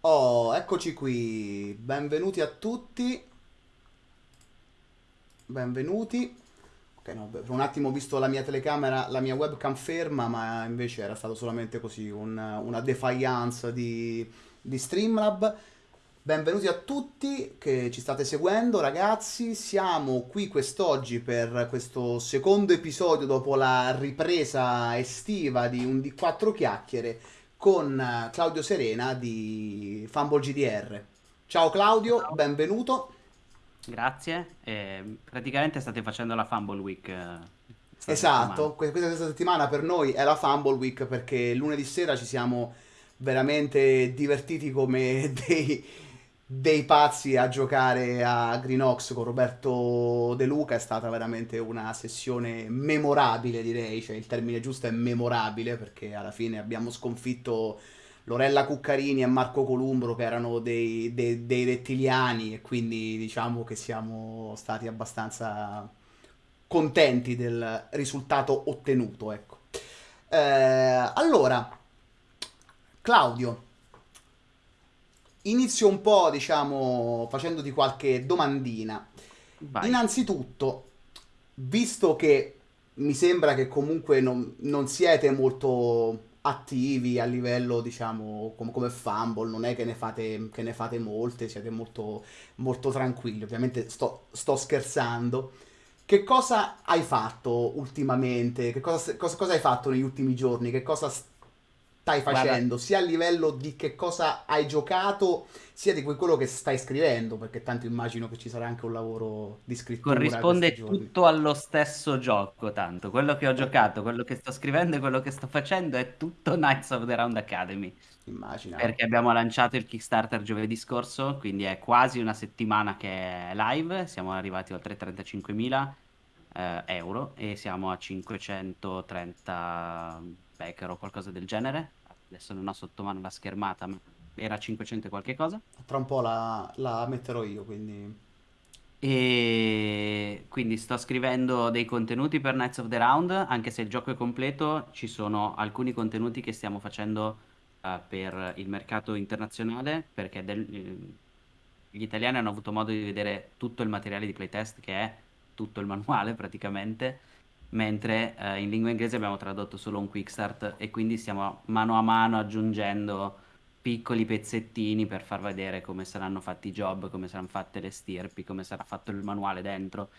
Oh, eccoci qui. Benvenuti a tutti. Benvenuti. Ok, no, per un attimo ho visto la mia telecamera, la mia webcam ferma, ma invece era stato solamente così un- una defiance di, di Streamlab. Benvenuti a tutti che ci state seguendo, ragazzi. Siamo qui quest'oggi per questo secondo episodio dopo la ripresa estiva di un di quattro chiacchiere con eh, Claudio Serena di Fumble GDR. Ciao Claudio, Ciao. benvenuto. Grazie. Eh, praticamente state facendo la Fumble Week eh, settimana. Esatto, questa questa settimana per noi è la Fumble Week perché lunedì sera ci siamo veramente divertiti come dei, dei pazzi a giocare a Greenox con Roberto De Luca. È stata veramente una sessione memorabile, direi, cioè il termine giusto è memorabile perché alla fine abbiamo sconfitto Lorella Cuccarini e Marco Columbro che erano dei, dei- dei rettiliani e quindi diciamo che siamo stati abbastanza contenti del risultato ottenuto, ecco. Eh, allora, Claudio, inizio un po', diciamo, facendoti qualche domandina. Vai. Innanzitutto, visto che mi sembra che comunque non, non siete molto attivi a livello, diciamo, com- come Fumble, non è che ne fate, che ne fate molte, siete molto, molto tranquilli, ovviamente sto, sto scherzando. Che cosa hai fatto ultimamente? Che cosa, cosa- cosa hai fatto negli ultimi giorni? Che cosa stai Guarda, facendo? Sia a livello di che cosa hai giocato, sia di quello che stai scrivendo, perché tanto immagino che ci sarà anche un lavoro di scrittura corrisponde tutto allo stesso gioco, tanto. Quello che ho giocato, quello che sto scrivendo e quello che sto facendo è tutto Knights of the Round Academy. Immaginavo. Perché abbiamo lanciato il Kickstarter giovedì scorso, quindi è quasi una settimana che è live. Siamo arrivati oltre 35.000 eh, euro e siamo a 530 backer o qualcosa del genere. Adesso non ho sotto mano la schermata, ma era 500 e qualche cosa. Tra un po' la, la metterò io, quindi... E quindi sto scrivendo dei contenuti per Knights of the Round, anche se il gioco è completo, ci sono alcuni contenuti che stiamo facendo eh, per il mercato internazionale, perché del- eh, gli italiani hanno avuto modo di vedere tutto il materiale di playtest, che è tutto il manuale praticamente, mentre eh, in lingua inglese abbiamo tradotto solo un quick start e quindi stiamo mano a mano aggiungendo piccoli pezzettini per far vedere come saranno fatti i job, come saranno fatte le stirpi, come sarà fatto il manuale dentro.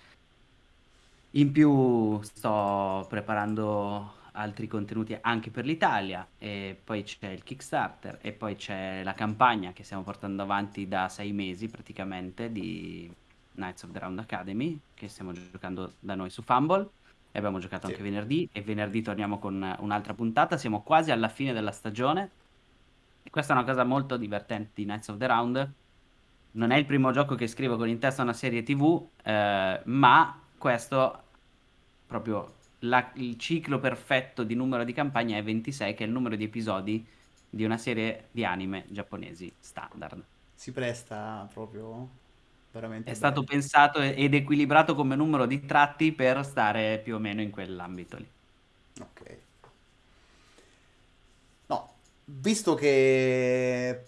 In più sto preparando altri contenuti anche per l'Italia e poi c'è il Kickstarter e poi c'è la campagna che stiamo portando avanti da sei mesi praticamente di Knights of the Round Academy che stiamo giocando da noi su Fumble e abbiamo giocato Sì. anche venerdì e venerdì torniamo con un'altra puntata. Siamo quasi alla fine della stagione e questa è una cosa molto divertente di Knights of the Round non è il primo gioco che scrivo con in testa una serie TV, eh, ma questo proprio la- il ciclo perfetto di numero di campagne è 26, che è il numero di episodi di una serie di anime giapponesi standard. Si presta proprio È veramente stato bene. pensato ed equilibrato come numero di tratti per stare più o meno in quell'ambito lì. Ok. No, visto che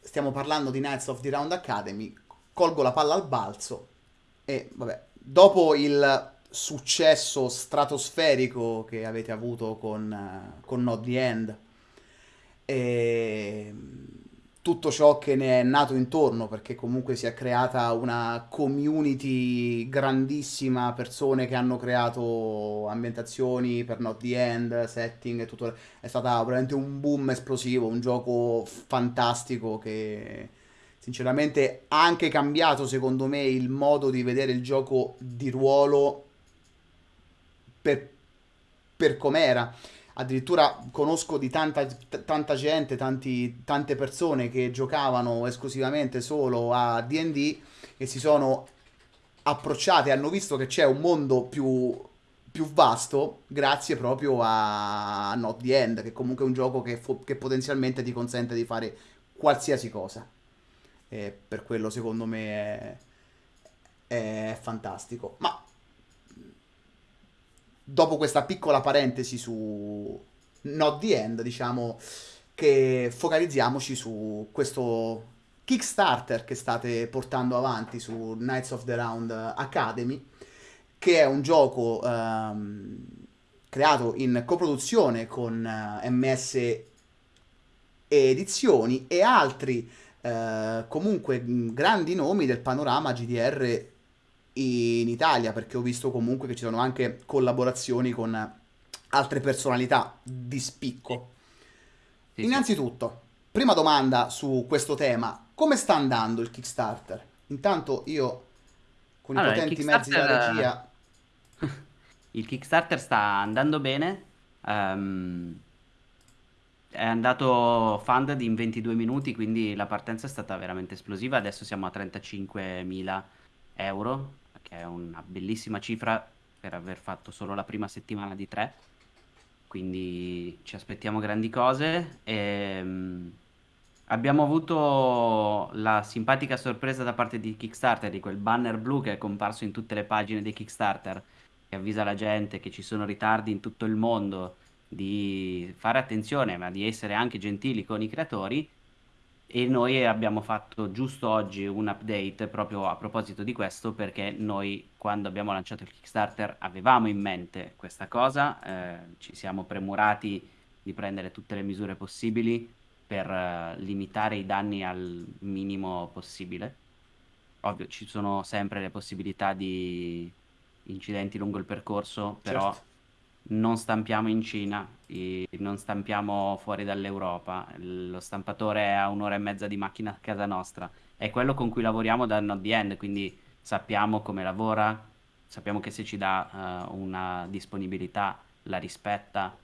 stiamo parlando di Knights of the Round Academy, colgo la palla al balzo e vabbè, dopo il successo stratosferico che avete avuto con, eh, con Not the End e tutto ciò che ne è nato intorno, perché comunque si è creata una community grandissima, persone che hanno creato ambientazioni per Not the End, setting e tutto. È stata veramente un boom esplosivo, un gioco fantastico che sinceramente ha anche cambiato, secondo me, il modo di vedere il gioco di ruolo per, per com'era. Addirittura conosco di tanta, tanta gente, tanti- tante persone che giocavano esclusivamente solo a D&D e si sono approcciate, hanno visto che c'è un mondo più, più vasto grazie proprio a Not the End, che comunque è un gioco che, che potenzialmente ti consente di fare qualsiasi cosa. E per quello secondo me è, è fantastico. Ma dopo questa piccola parentesi su Not the End, diciamo che focalizziamoci su questo Kickstarter che state portando avanti su Knights of the Round Academy, che è un gioco ehm, creato in coproduzione con eh, MS Edizioni e altri eh, comunque grandi nomi del panorama GDR in Italia, perché ho visto comunque che ci sono anche collaborazioni con altre personalità di spicco. Sì, Innanzitutto, sì. prima domanda su questo tema, come sta andando il Kickstarter? Intanto io con allora, i potenti mezzi della regia... il Kickstarter sta andando bene, um, è andato funded in 22 minuti, quindi la partenza è stata veramente esplosiva, adesso siamo a 35.000 euro, che è una bellissima cifra per aver fatto solo la prima settimana di tre quindi ci aspettiamo grandi cose. E, um, abbiamo avuto la simpatica sorpresa da parte di Kickstarter di quel banner blu che è comparso in tutte le pagine di Kickstarter che avvisa la gente che ci sono ritardi in tutto il mondo di fare attenzione ma di essere anche gentili con i creatori e noi abbiamo fatto giusto oggi un update proprio a proposito di questo perché noi quando abbiamo lanciato il Kickstarter avevamo in mente questa cosa, eh, ci siamo premurati di prendere tutte le misure possibili per eh, limitare i danni al minimo possibile. Ovvio, ci sono sempre le possibilità di incidenti lungo il percorso, però certo non stampiamo in Cina, non stampiamo fuori dall'Europa, lo stampatore è a un'ora e mezza di macchina a casa nostra, è quello con cui lavoriamo da Not The End, quindi sappiamo come lavora, sappiamo che se ci dà uh, una disponibilità la rispetta.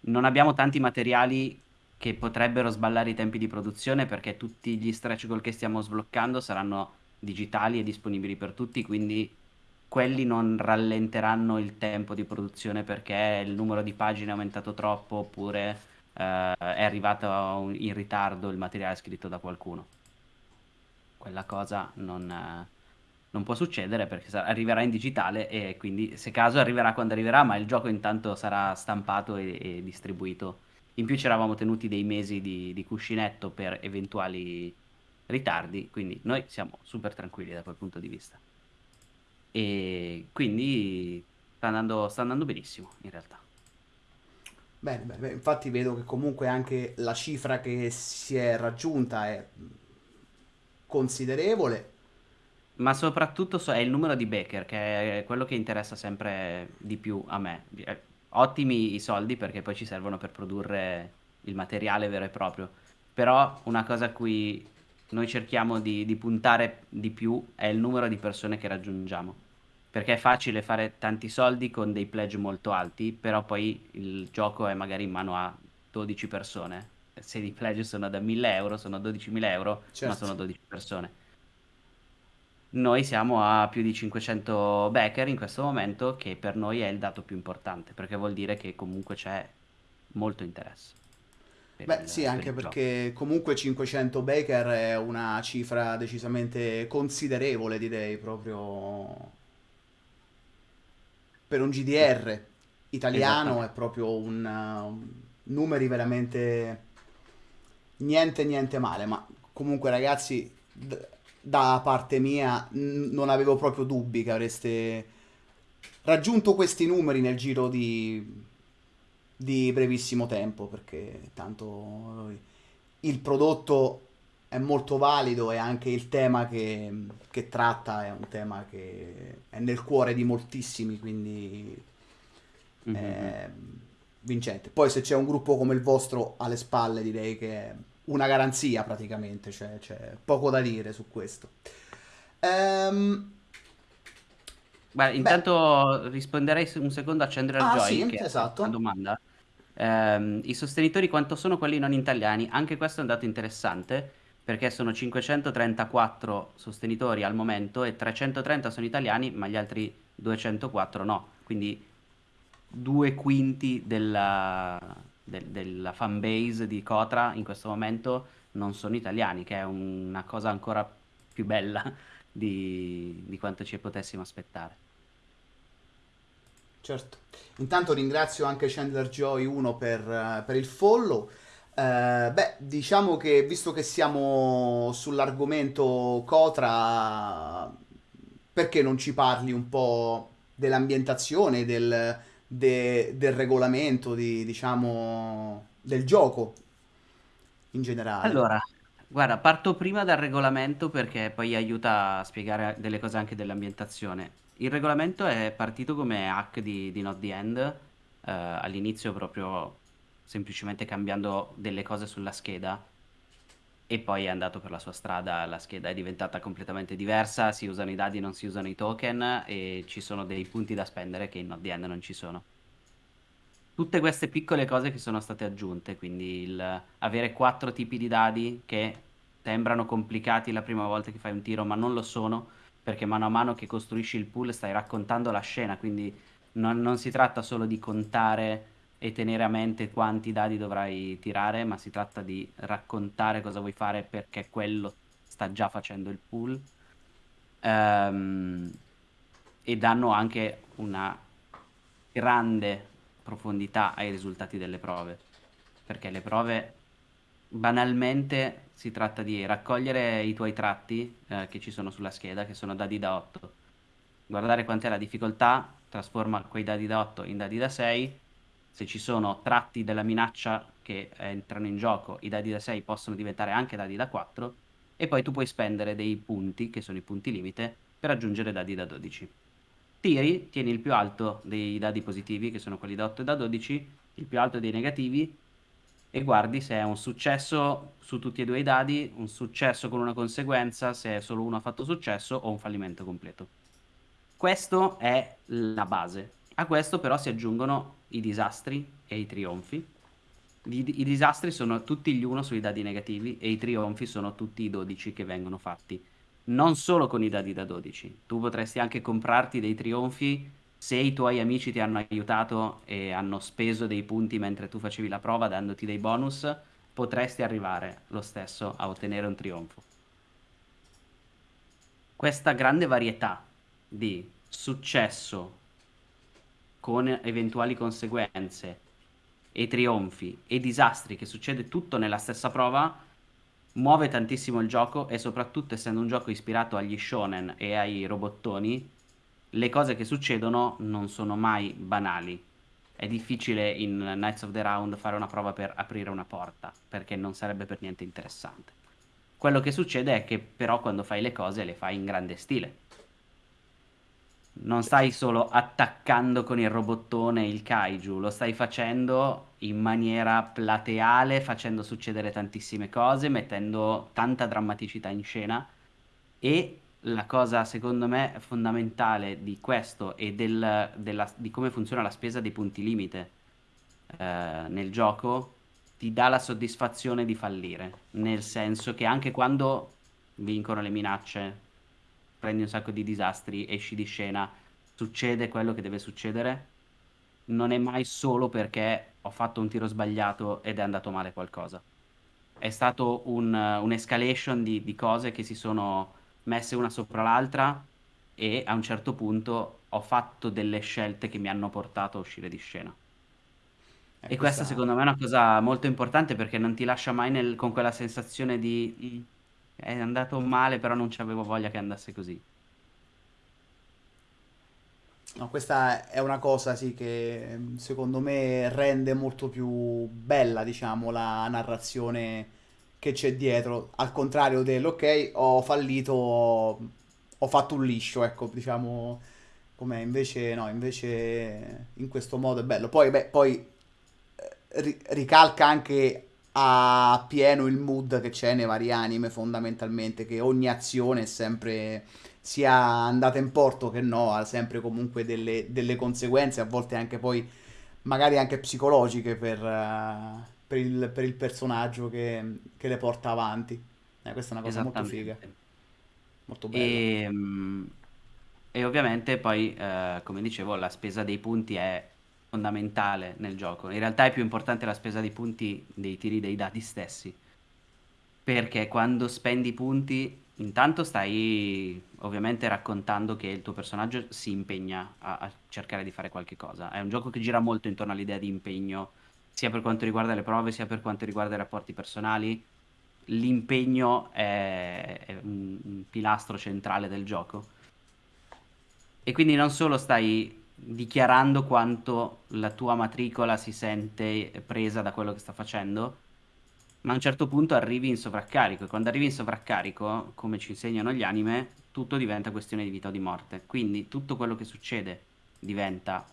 Non abbiamo tanti materiali che potrebbero sballare i tempi di produzione perché tutti gli stretch goal che stiamo sbloccando saranno digitali e disponibili per tutti, quindi quelli non rallenteranno il tempo di produzione perché il numero di pagine è aumentato troppo oppure eh, è arrivato in ritardo il materiale scritto da qualcuno. Quella cosa non, eh, non può succedere perché arriverà in digitale e quindi se caso arriverà quando arriverà, ma il gioco intanto sarà stampato e, e distribuito. In più ci eravamo tenuti dei mesi di, di cuscinetto per eventuali ritardi, quindi noi siamo super tranquilli da quel punto di vista. E quindi sta andando, sta andando benissimo in realtà. Bene, bene, infatti vedo che comunque anche la cifra che si è raggiunta è considerevole. Ma soprattutto è il numero di Baker, che è quello che interessa sempre di più a me. Eh, ottimi i soldi perché poi ci servono per produrre il materiale vero e proprio. Però una cosa a cui noi cerchiamo di, di puntare di più è il numero di persone che raggiungiamo. Perché è facile fare tanti soldi con dei pledge molto alti, però poi il gioco è magari in mano a 12 persone. Se i pledge sono da 1000 euro, sono 12.000 euro, certo. ma sono 12 persone. Noi siamo a più di 500 backer in questo momento, che per noi è il dato più importante, perché vuol dire che comunque c'è molto interesse. Beh, il, sì, anche perché gioco. comunque 500 Baker è una cifra decisamente considerevole, direi, proprio per un GDR italiano è proprio un, un numeri veramente niente niente male, ma comunque ragazzi da parte mia non avevo proprio dubbi che avreste raggiunto questi numeri nel giro di di brevissimo tempo perché tanto il prodotto è molto valido e anche il tema che, che, tratta è un tema che è nel cuore di moltissimi, quindi mm-hmm. è vincente. Poi se c'è un gruppo come il vostro alle spalle direi che è una garanzia praticamente, cioè c'è poco da dire su questo. Um, Beh, intanto beh. risponderei un secondo a Chandler ah, Joy, sì, che esatto. è una domanda. Ehm, I sostenitori quanto sono quelli non italiani? Anche questo è un dato interessante perché sono 534 sostenitori al momento e 330 sono italiani, ma gli altri 204 no. Quindi due quinti della, del- della fan base di Cotra in questo momento non sono italiani, che è una cosa ancora più bella di, di quanto ci potessimo aspettare. Certo. Intanto ringrazio anche Chandler Joy 1 per, per il follow. Eh, beh, diciamo che visto che siamo sull'argomento Cotra, perché non ci parli un po' dell'ambientazione, del, de- del regolamento, di, diciamo, del gioco in generale? Allora, guarda, parto prima dal regolamento perché poi aiuta a spiegare delle cose anche dell'ambientazione. Il regolamento è partito come hack di, di Not the End, eh, all'inizio proprio semplicemente cambiando delle cose sulla scheda e poi è andato per la sua strada, la scheda è diventata completamente diversa, si usano i dadi, non si usano i token e ci sono dei punti da spendere che in End non ci sono. Tutte queste piccole cose che sono state aggiunte, quindi il avere quattro tipi di dadi che sembrano complicati la prima volta che fai un tiro, ma non lo sono, perché mano a mano che costruisci il pool stai raccontando la scena, quindi non, non si tratta solo di contare e tenere a mente quanti dadi dovrai tirare, ma si tratta di raccontare cosa vuoi fare perché quello sta già facendo il pool. Ehm, e danno anche una grande profondità ai risultati delle prove, perché le prove banalmente si tratta di raccogliere i tuoi tratti eh, che ci sono sulla scheda, che sono dadi da 8, guardare quant'è la difficoltà, trasforma quei dadi da 8 in dadi da 6, se ci sono tratti della minaccia che entrano in gioco, i dadi da 6 possono diventare anche dadi da 4 e poi tu puoi spendere dei punti, che sono i punti limite, per aggiungere dadi da 12. Tiri, tieni il più alto dei dadi positivi, che sono quelli da 8 e da 12, il più alto dei negativi, e guardi se è un successo su tutti e due i dadi, un successo con una conseguenza, se solo uno ha fatto successo o un fallimento completo. Questo è la base. A questo però si aggiungono i disastri e i trionfi. I, i disastri sono tutti gli uno sui dadi negativi e i trionfi sono tutti i 12 che vengono fatti non solo con i dadi da 12. Tu potresti anche comprarti dei trionfi se i tuoi amici ti hanno aiutato e hanno speso dei punti mentre tu facevi la prova dandoti dei bonus, potresti arrivare lo stesso a ottenere un trionfo. Questa grande varietà di successo con eventuali conseguenze e trionfi e disastri che succede tutto nella stessa prova muove tantissimo il gioco e soprattutto essendo un gioco ispirato agli shonen e ai robottoni, le cose che succedono non sono mai banali. È difficile in Knights of the Round fare una prova per aprire una porta, perché non sarebbe per niente interessante. Quello che succede è che però quando fai le cose le fai in grande stile non stai solo attaccando con il robottone il kaiju, lo stai facendo in maniera plateale, facendo succedere tantissime cose, mettendo tanta drammaticità in scena. E la cosa secondo me fondamentale di questo e del, della, di come funziona la spesa dei punti limite eh, nel gioco ti dà la soddisfazione di fallire, nel senso che anche quando vincono le minacce prendi un sacco di disastri, esci di scena, succede quello che deve succedere, non è mai solo perché ho fatto un tiro sbagliato ed è andato male qualcosa. È stato un, un'escalation di, di cose che si sono messe una sopra l'altra e a un certo punto ho fatto delle scelte che mi hanno portato a uscire di scena. E E questa questa... secondo me è una cosa molto importante perché non ti lascia mai nel- con quella sensazione di "Mm, è andato male, però non c'avevo voglia che andasse così. No, questa è una cosa sì che mm, secondo me rende molto più bella, diciamo, la narrazione che c'è dietro, al contrario dell'ok, ho fallito, ho, fatto un liscio, ecco, diciamo, come invece no, invece in questo modo è bello. Poi, beh, poi eh, ri- ricalca anche a pieno il mood che c'è nei vari anime, fondamentalmente, che ogni azione è sempre sia andata in porto che no, ha sempre comunque delle, delle conseguenze, a volte anche poi magari anche psicologiche per, eh, per il, per il personaggio che, che le porta avanti. Eh, questa è una cosa molto figa, molto bella. E, mm, e ovviamente poi, eh, come dicevo, la spesa dei punti è fondamentale nel gioco. In realtà è più importante la spesa dei punti dei tiri dei dadi stessi, perché quando spendi punti, intanto stai ovviamente raccontando che il tuo personaggio si impegna a, a cercare di fare qualche cosa. È un gioco che gira molto intorno all'idea di impegno sia per quanto riguarda le prove, sia per quanto riguarda i rapporti personali. L'impegno è, è un, un pilastro centrale del gioco. E quindi non solo stai dichiarando quanto la tua matricola si sente presa da quello che sta facendo, ma a un certo punto arrivi in sovraccarico e quando arrivi in sovraccarico, come ci insegnano gli anime, tutto diventa questione di vita o di morte. Quindi tutto quello che succede diventa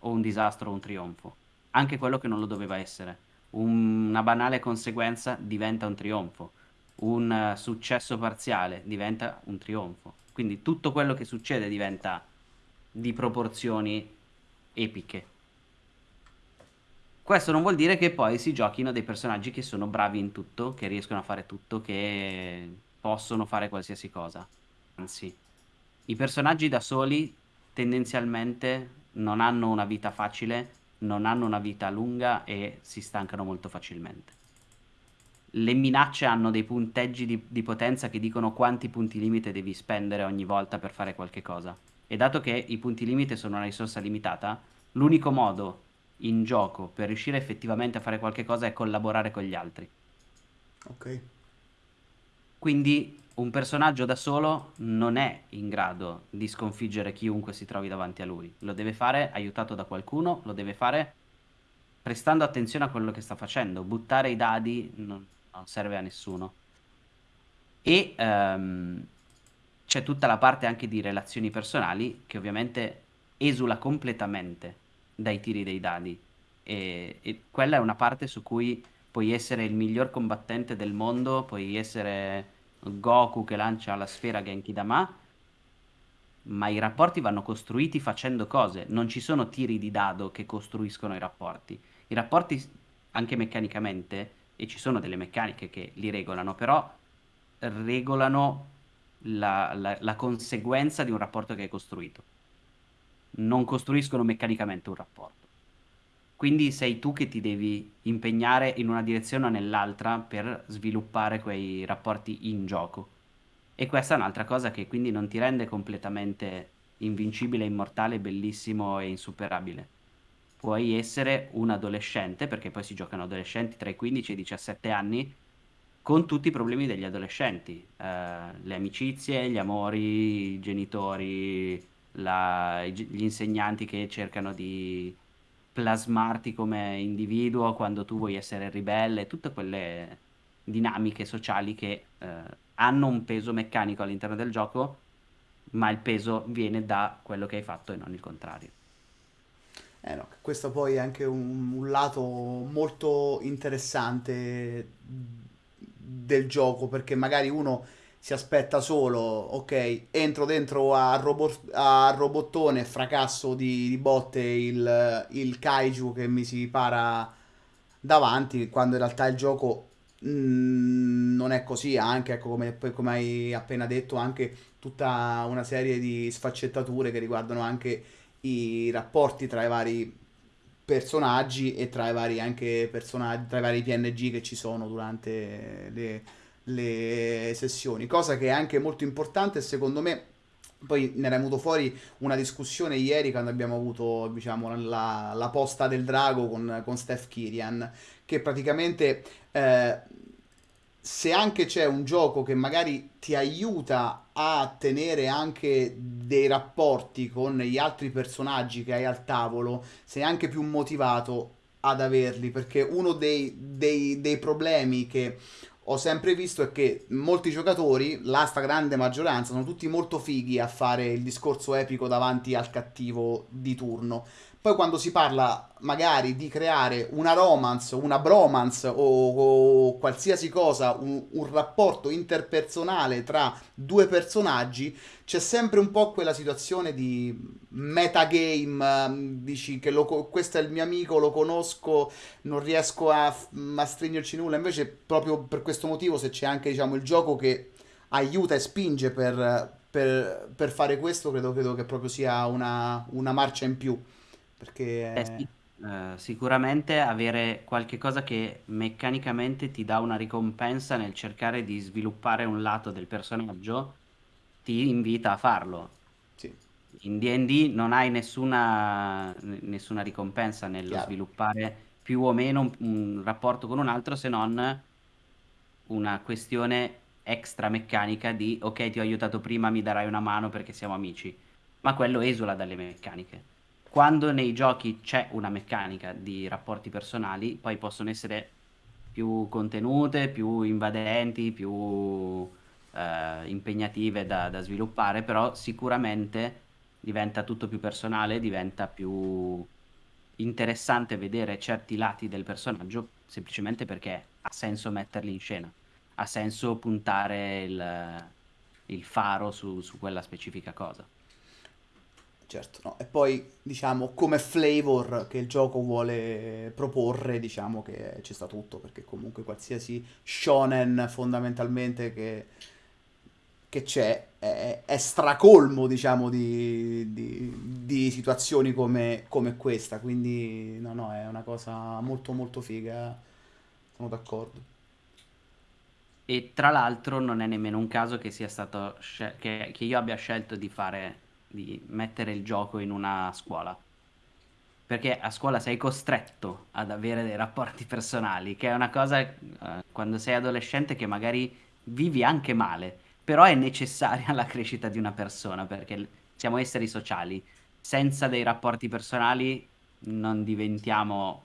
o un disastro o un trionfo, anche quello che non lo doveva essere. Una banale conseguenza diventa un trionfo, un eh, successo parziale diventa un trionfo. Quindi tutto quello che succede diventa di proporzioni epiche. Questo non vuol dire che poi si giochino dei personaggi che sono bravi in tutto, che riescono a fare tutto, che possono fare qualsiasi cosa. Anzi, i personaggi da soli tendenzialmente non hanno una vita facile, non hanno una vita lunga e si stancano molto facilmente. Le minacce hanno dei punteggi di, di potenza che dicono quanti punti limite devi spendere ogni volta per fare qualche cosa. E dato che i punti limite sono una risorsa limitata, l'unico modo in gioco per riuscire effettivamente a fare qualche cosa è collaborare con gli altri. Ok. Quindi un personaggio da solo non è in grado di sconfiggere chiunque si trovi davanti a lui. Lo deve fare aiutato da qualcuno, lo deve fare prestando attenzione a quello che sta facendo. Buttare i dadi non, non serve a nessuno. E um, c'è tutta la parte anche di relazioni personali che ovviamente esula completamente dai tiri dei dadi. E, e, quella è una parte su cui puoi essere il miglior combattente del mondo, puoi essere Goku che lancia la sfera Genki Dama, ma i rapporti vanno costruiti facendo cose, non ci sono tiri di dado che costruiscono i rapporti. I rapporti anche meccanicamente, e ci sono delle meccaniche che li regolano, però regolano la, la, la conseguenza di un rapporto che hai costruito. Non costruiscono meccanicamente un rapporto. Quindi sei tu che ti devi impegnare in una direzione o nell'altra per sviluppare quei rapporti in gioco. E questa è un'altra cosa che quindi non ti rende completamente invincibile, immortale, bellissimo e insuperabile. Puoi essere un adolescente, perché poi si giocano adolescenti tra i 15 e i 17 anni, con tutti i problemi degli adolescenti, eh, le amicizie, gli amori, i genitori, la, gli insegnanti che cercano di plasmarti come individuo quando tu vuoi essere ribelle, tutte quelle dinamiche sociali che eh, hanno un peso meccanico all'interno del gioco, ma il peso viene da quello che hai fatto e non il contrario. Eh no, questo poi è anche un, un lato molto interessante del gioco, perché magari uno si aspetta solo, ok, entro dentro a, robot, robottone, fracasso di, di botte il, il, kaiju che mi si para davanti, quando in realtà il gioco mh, mm, non è così, anche ecco, come, come hai appena detto, anche tutta una serie di sfaccettature che riguardano anche i rapporti tra i vari personaggi e tra i vari anche personaggi, tra i vari PNG che ci sono durante le, le sessioni, cosa che è anche molto importante secondo me poi ne era venuto fuori una discussione ieri quando abbiamo avuto diciamo, la, la posta del drago con, con Steph Kirian che praticamente eh, se anche c'è un gioco che magari ti aiuta a tenere anche dei rapporti con gli altri personaggi che hai al tavolo, sei anche più motivato ad averli, perché uno dei, dei, dei problemi che ho sempre visto è che molti giocatori, la stragrande maggioranza, sono tutti molto fighi a fare il discorso epico davanti al cattivo di turno. Poi quando si parla magari di creare una romance, una bromance o, o qualsiasi cosa, un, un, rapporto interpersonale tra due personaggi, c'è sempre un po' quella situazione di metagame, dici che lo, questo è il mio amico, lo conosco, non riesco a, a stringerci nulla, invece proprio per questo motivo se c'è anche diciamo, il gioco che aiuta e spinge per, per, per fare questo, credo, credo, che proprio sia una, una marcia in più. Perché... Eh sì, eh, sicuramente avere qualche cosa che meccanicamente ti dà una ricompensa nel cercare di sviluppare un lato del personaggio ti invita a farlo. Sì. In D&D non hai nessuna, nessuna ricompensa nello Chiaro. sviluppare più o meno un, un rapporto con un altro se non una questione extra meccanica di ok ti ho aiutato prima mi darai una mano perché siamo amici ma quello esula dalle meccaniche quando nei giochi c'è una meccanica di rapporti personali poi possono essere più contenute più invadenti più eh, impegnative da, da sviluppare però sicuramente diventa tutto più personale diventa più interessante vedere certi lati del personaggio semplicemente perché ha senso metterli in scena ha senso puntare il, il faro su, su quella specifica cosa. Certo, no. E poi diciamo come flavor che il gioco vuole proporre, diciamo che ci sta tutto, perché comunque qualsiasi shonen fondamentalmente che, che c'è è, è stracolmo, diciamo, di, di, di situazioni come, come, questa, quindi no, no, è una cosa molto molto figa, sono d'accordo. E tra l'altro non è nemmeno un caso che sia stato che, che io abbia scelto di fare di mettere il gioco in una scuola. Perché a scuola sei costretto ad avere dei rapporti personali, che è una cosa eh, quando sei adolescente che magari vivi anche male, però è necessaria alla crescita di una persona, perché siamo esseri sociali. Senza dei rapporti personali non diventiamo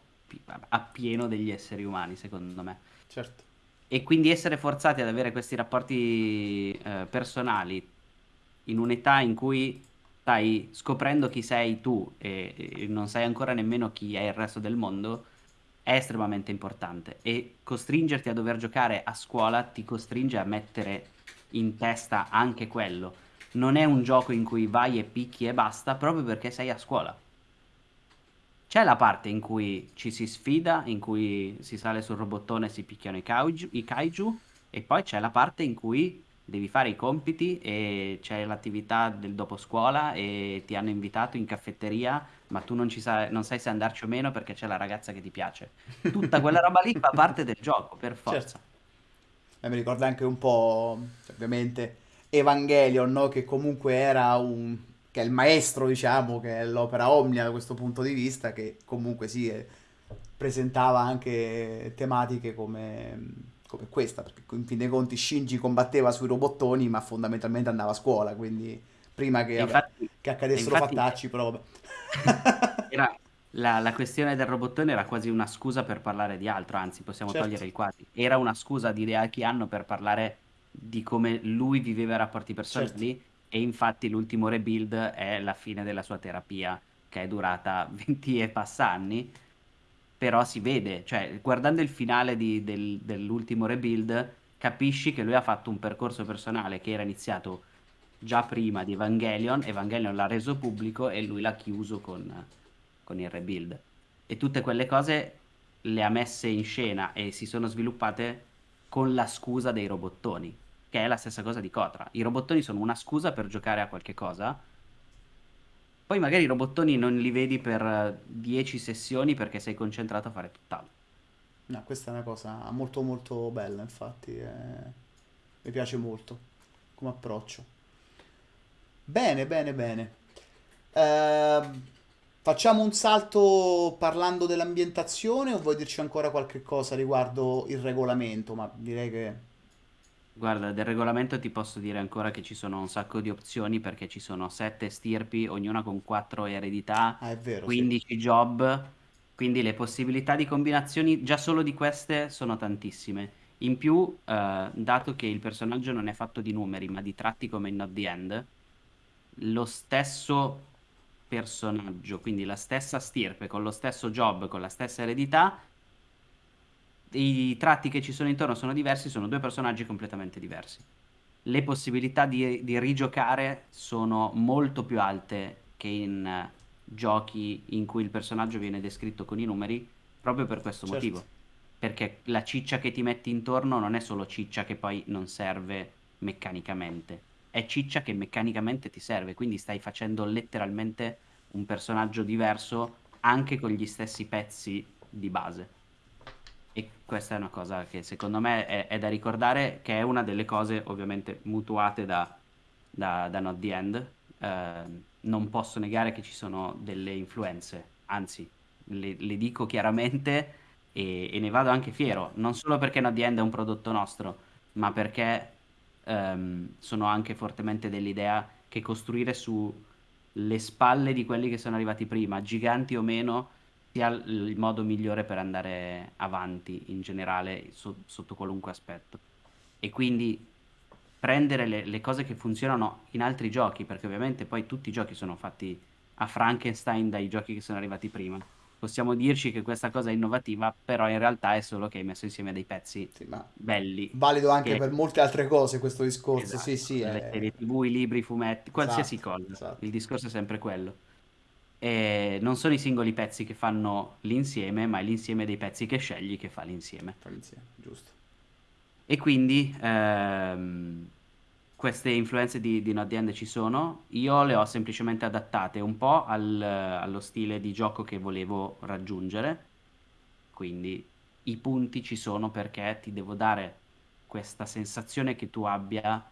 appieno degli esseri umani, secondo me. Certo. E quindi essere forzati ad avere questi rapporti eh, personali in un'età in cui stai scoprendo chi sei tu e, e non sai ancora nemmeno chi è il resto del mondo è estremamente importante e costringerti a dover giocare a scuola ti costringe a mettere in testa anche quello. Non è un gioco in cui vai e picchi e basta proprio perché sei a scuola. C'è la parte in cui ci si sfida, in cui si sale sul robottone e si picchiano i kaiju, i kaiju, e poi c'è la parte in cui devi fare i compiti e c'è l'attività del dopo scuola e ti hanno invitato in caffetteria, ma tu non, ci sai, non sai se andarci o meno perché c'è la ragazza che ti piace. Tutta quella roba lì fa parte del gioco, per forza. Certo. E mi ricorda anche un po', ovviamente, Evangelion, no? Che comunque era un che è il maestro, diciamo, che è l'opera omnia da questo punto di vista, che comunque sì, eh, presentava anche tematiche come, come, questa, perché in fin dei conti Shinji combatteva sui robottoni, ma fondamentalmente andava a scuola, quindi prima che, infatti, che accadessero infatti, fattacci, vabbè. Era, la, la, questione del robottone era quasi una scusa per parlare di altro, anzi possiamo certo. togliere il quasi. Era una scusa di Reaki Anno per parlare di come lui viveva i rapporti personali certo e infatti l'ultimo rebuild è la fine della sua terapia che è durata 20 e passa anni però si vede, cioè guardando il finale di, del, dell'ultimo rebuild capisci che lui ha fatto un percorso personale che era iniziato già prima di Evangelion, Evangelion l'ha reso pubblico e lui l'ha chiuso con, con il rebuild e tutte quelle cose le ha messe in scena e si sono sviluppate con la scusa dei robottoni che è la stessa cosa di Cotra. I robottoni sono una scusa per giocare a qualche cosa. Poi magari i robottoni non li vedi per 10 sessioni perché sei concentrato a fare tutt'altro. No, questa è una cosa molto molto bella, infatti. Eh... Mi piace molto come approccio. Bene, bene, bene. Eh, facciamo un salto parlando dell'ambientazione o vuoi dirci ancora qualche cosa riguardo il regolamento? Ma direi che Guarda, del regolamento ti posso dire ancora che ci sono un sacco di opzioni perché ci sono sette stirpi, ognuna con quattro eredità, Ah, è vero, sì. 15 job, quindi le possibilità di combinazioni già solo di queste sono tantissime. In più, eh, dato che il personaggio non è fatto di numeri ma di tratti come in Not the End, lo stesso personaggio, quindi la stessa stirpe, con lo stesso job, con la stessa eredità, i tratti che ci sono intorno sono diversi, sono due personaggi completamente diversi. Le possibilità di, di rigiocare sono molto più alte che in uh, giochi in cui il personaggio viene descritto con i numeri, proprio per questo certo. motivo. Perché la ciccia che ti metti intorno non è solo ciccia che poi non serve meccanicamente, è ciccia che meccanicamente ti serve, quindi stai facendo letteralmente un personaggio diverso anche con gli stessi pezzi di base. E questa è una cosa che secondo me è, è da ricordare, che è una delle cose ovviamente mutuate da, da, da Not the End. Eh, non posso negare che ci sono delle influenze, anzi le, le dico chiaramente e, e ne vado anche fiero, non solo perché No The End è un prodotto nostro, ma perché ehm, sono anche fortemente dell'idea che costruire sulle spalle di quelli che sono arrivati prima, giganti o meno, sia il modo migliore per andare avanti in generale so- sotto qualunque aspetto. E quindi prendere le, le cose che funzionano in altri giochi, perché ovviamente poi tutti i giochi sono fatti a Frankenstein dai giochi che sono arrivati prima possiamo dirci che questa cosa è innovativa, però in realtà è solo che hai messo insieme dei pezzi Sì, belli. valido anche Che... per molte altre cose questo discorso. Esatto, Sì, sì, le è... TV, i libri, i fumetti, qualsiasi esatto, cosa. esatto. Il discorso è sempre quello. E non sono i singoli pezzi che fanno l'insieme, ma è l'insieme dei pezzi che scegli che fa l'insieme. Fa l'insieme, giusto. E quindi ehm, queste influenze di, di Not The End ci sono, io le ho semplicemente adattate un po' al- allo stile di gioco che volevo raggiungere, quindi i punti ci sono perché ti devo dare questa sensazione che tu abbia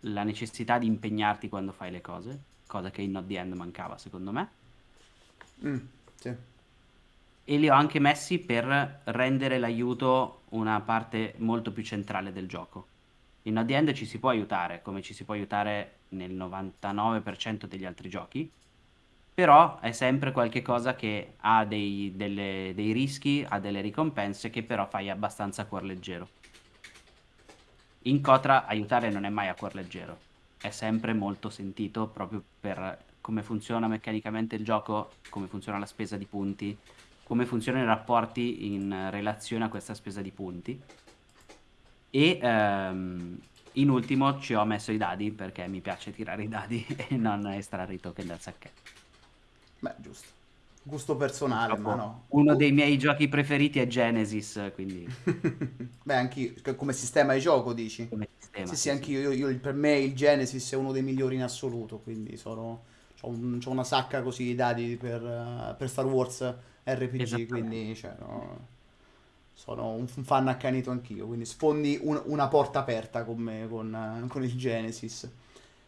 la necessità di impegnarti quando fai le cose, cosa che in Not The End mancava secondo me, Mm, sì. e li ho anche messi per rendere l'aiuto una parte molto più centrale del gioco. In The End ci si può aiutare, come ci si può aiutare nel 99% degli altri giochi, però è sempre qualche cosa che ha dei, delle- dei rischi, ha delle ricompense che però fai abbastanza a cuor leggero. In Cotra aiutare non è mai a cuor leggero, è sempre molto sentito proprio per come funziona meccanicamente il gioco, come funziona la spesa di punti, come funzionano i rapporti in relazione a questa spesa di punti. E ehm, in ultimo ci ho messo i dadi perché mi piace tirare i dadi e non estrarre i token dal sacchetto. Beh, giusto. Gusto personale, ma no. uno dei miei giochi preferiti è Genesis, quindi Beh, anche come sistema di gioco, dici? come sistema, Sì, sì, sì, anch'io. Io, io- per me il Genesis è uno dei migliori in assoluto, quindi sono... C'ho, un- c'ho una sacca così di dati per, per Star Wars RPG, quindi cioè, no, sono un fan accanito anch'io, quindi sfondi un- una porta aperta con me, con, con il Genesis.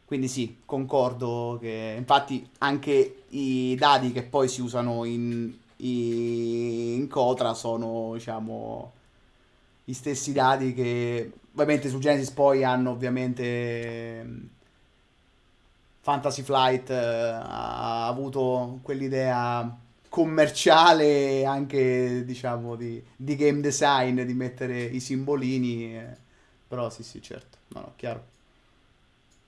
Quindi sì, concordo che infatti anche i dati che poi si usano in, in Cotra sono, diciamo, gli stessi dati che ovviamente su Genesis poi hanno ovviamente Fantasy Flight eh, ha avuto quell'idea commerciale anche diciamo di, di game design di mettere i simbolini eh, però sì sì certo. No no chiaro.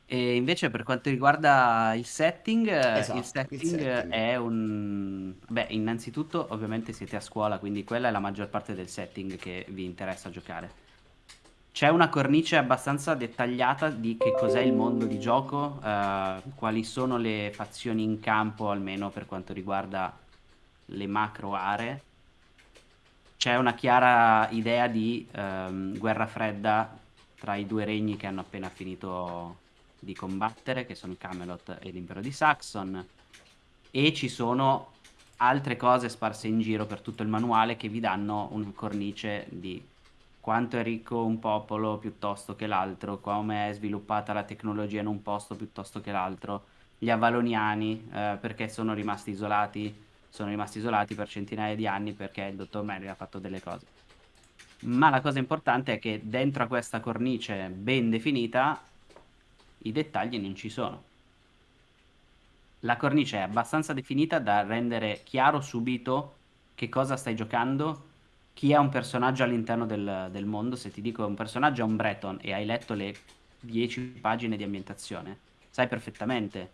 E invece per quanto riguarda il setting, eh, il esatto il setting setting. è un... Beh, innanzitutto ovviamente siete a scuola, quindi quella è la maggior parte del setting che vi interessa giocare. C'è una cornice abbastanza dettagliata di che cos'è il mondo di gioco, eh, quali sono le fazioni in campo, almeno per quanto riguarda le macro aree. C'è una chiara idea di ehm, guerra fredda tra i due regni che hanno appena finito di combattere, che sono Camelot e l'impero di Saxon, e ci sono altre cose sparse in giro per tutto il manuale che vi danno una cornice di quanto è ricco un popolo piuttosto che l'altro, come è sviluppata la tecnologia in un posto piuttosto che l'altro, gli Avaloniani, eh, perché sono rimasti isolati, sono rimasti isolati per centinaia di anni perché il dottor Merry ha fatto delle cose. Ma la cosa importante è che dentro a questa cornice ben definita i dettagli non ci sono. La cornice è abbastanza definita da rendere chiaro subito che cosa stai giocando, chi è un personaggio all'interno del, del mondo. Se ti dico un personaggio è un Breton e hai letto le 10 pagine di ambientazione, sai perfettamente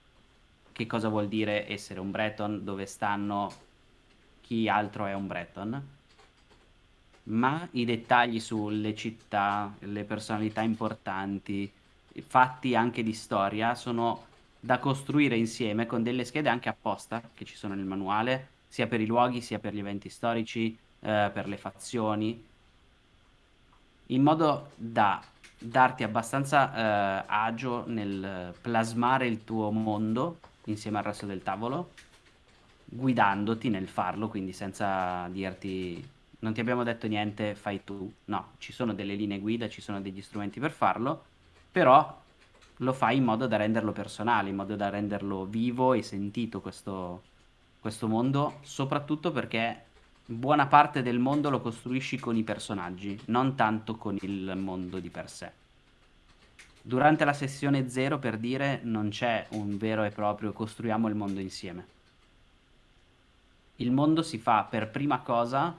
che cosa vuol dire essere un Breton, dove stanno, chi altro è un Breton. Ma i dettagli sulle città, le personalità importanti, fatti anche di storia sono da costruire insieme con delle schede anche apposta che ci sono nel manuale, sia per i luoghi, sia per gli eventi storici, eh, per le fazioni, in modo da darti abbastanza eh, agio nel plasmare il tuo mondo insieme al resto del tavolo, guidandoti nel farlo, quindi senza dirti non ti abbiamo detto niente, fai tu. No, ci sono delle linee guida, ci sono degli strumenti per farlo, però lo fai in modo da renderlo personale, in modo da renderlo vivo e sentito questo, questo mondo, soprattutto perché buona parte del mondo lo costruisci con i personaggi, non tanto con il mondo di per sé. Durante la sessione 0, per dire, non c'è un vero e proprio costruiamo il mondo insieme. Il mondo si fa per prima cosa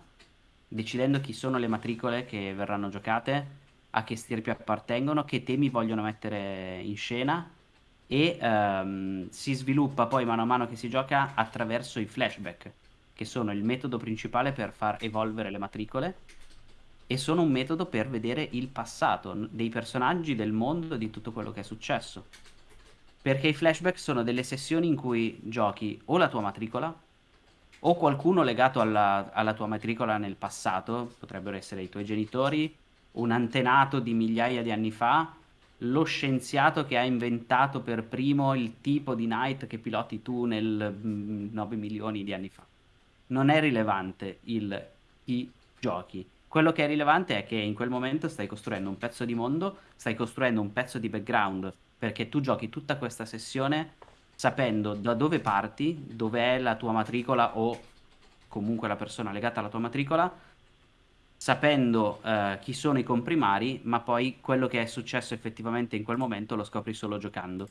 decidendo chi sono le matricole che verranno giocate, a che stirpi appartengono, che temi vogliono mettere in scena e ehm, si sviluppa poi mano a mano che si gioca attraverso i flashback, che sono il metodo principale per far evolvere le matricole e sono un metodo per vedere il passato dei personaggi, del mondo, di tutto quello che è successo. Perché i flashback sono delle sessioni in cui giochi o la tua matricola o qualcuno legato alla, alla tua matricola nel passato, potrebbero essere i tuoi genitori, un antenato di migliaia di anni fa, lo scienziato che ha inventato per primo il tipo di night che piloti tu nel 9 mm, milioni di anni fa. Non è rilevante il chi giochi. Quello che è rilevante è che in quel momento stai costruendo un pezzo di mondo, stai costruendo un pezzo di background, perché tu giochi tutta questa sessione sapendo da dove parti, dove è la tua matricola o comunque la persona legata alla tua matricola, sapendo uh, chi sono i comprimari, ma poi quello che è successo effettivamente in quel momento lo scopri solo giocando.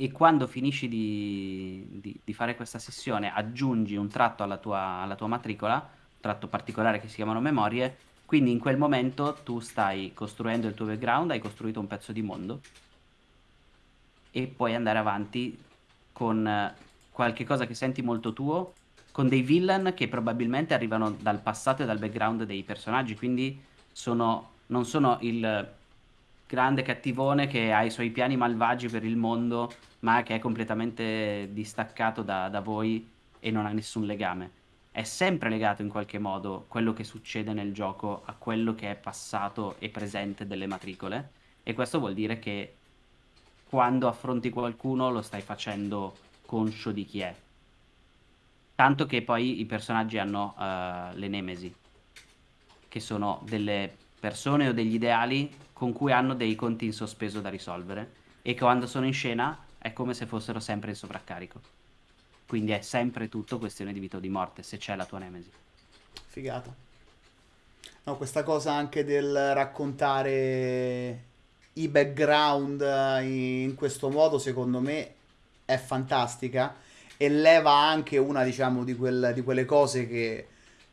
E quando finisci di, di, di fare questa sessione, aggiungi un tratto alla tua, alla tua matricola, un tratto particolare che si chiamano memorie, quindi in quel momento tu stai costruendo il tuo background, hai costruito un pezzo di mondo e puoi andare avanti con eh, qualche cosa che senti molto tuo con dei villain che probabilmente arrivano dal passato e dal background dei personaggi, quindi sono, non sono il grande cattivone che ha i suoi piani malvagi per il mondo, ma che è completamente distaccato da, da voi e non ha nessun legame. È sempre legato in qualche modo quello che succede nel gioco a quello che è passato e presente delle matricole, e questo vuol dire che quando affronti qualcuno lo stai facendo conscio di chi è Tanto che poi i personaggi hanno uh, le nemesi, che sono delle persone o degli ideali con cui hanno dei conti in sospeso da risolvere e che quando sono in scena è come se fossero sempre in sovraccarico. Quindi è sempre tutto questione di vita o di morte, se c'è la tua nemesi. Figata. No, questa cosa anche del raccontare i background in questo modo, secondo me, è fantastica e leva anche una, diciamo, di, quel, di quelle cose che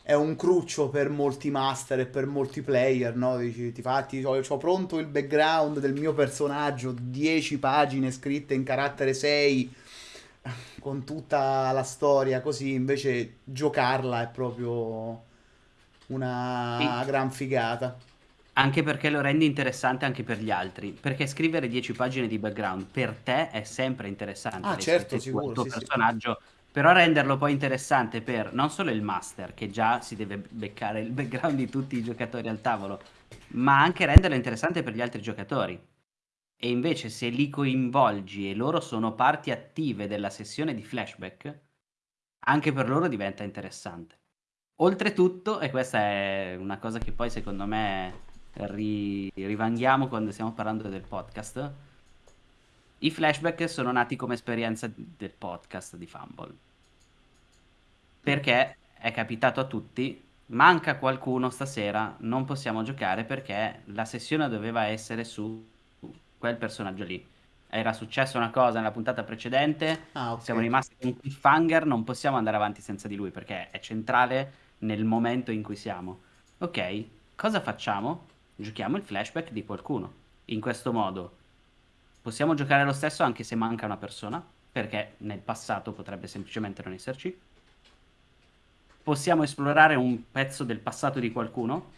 è un cruccio per molti master e per molti player, no? Dici, ti fatti, ho, ho pronto il background del mio personaggio, 10 pagine scritte in carattere 6 con tutta la storia, così invece giocarla è proprio una sì. gran figata. Anche perché lo rendi interessante anche per gli altri. Perché scrivere 10 pagine di background per te è sempre interessante. Ah, certo, sicuro. Il tuo sì, personaggio. Sì. Però renderlo poi interessante per non solo il master, che già si deve beccare il background di tutti i giocatori al tavolo, ma anche renderlo interessante per gli altri giocatori. E invece se li coinvolgi e loro sono parti attive della sessione di flashback, anche per loro diventa interessante. Oltretutto, e questa è una cosa che poi secondo me ri- rivanghiamo quando stiamo parlando del podcast. I flashback sono nati come esperienza del podcast di Fumble. Perché è capitato a tutti, manca qualcuno stasera, non possiamo giocare perché la sessione doveva essere su quel personaggio lì. Era successa una cosa nella puntata precedente, ah, okay. siamo rimasti con un cliffhanger, non possiamo andare avanti senza di lui perché è centrale nel momento in cui siamo. Ok, cosa facciamo? giochiamo il flashback di qualcuno. In questo modo possiamo giocare lo stesso anche se manca una persona, perché nel passato potrebbe semplicemente non esserci. Possiamo esplorare un pezzo del passato di qualcuno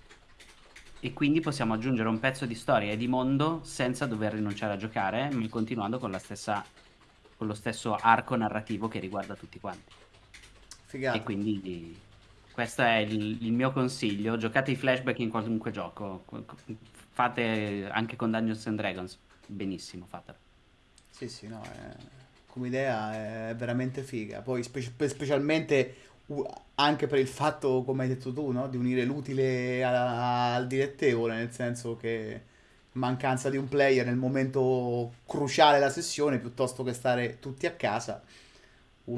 e quindi possiamo aggiungere un pezzo di storia e di mondo senza dover rinunciare a giocare, ma continuando con, stessa, con lo stesso arco narrativo che riguarda tutti quanti. Figata. E quindi questo è il, il, mio consiglio. Giocate i flashback in qualunque gioco. Fate anche con Dungeons and Dragons. Benissimo, fatelo. Sì, sì, no, è... come idea è veramente figa. Poi spe- specialmente anche per il fatto, come hai detto tu, no? di unire l'utile a- al dilettevole, nel senso che mancanza di un player nel momento cruciale della sessione, piuttosto che stare tutti a casa,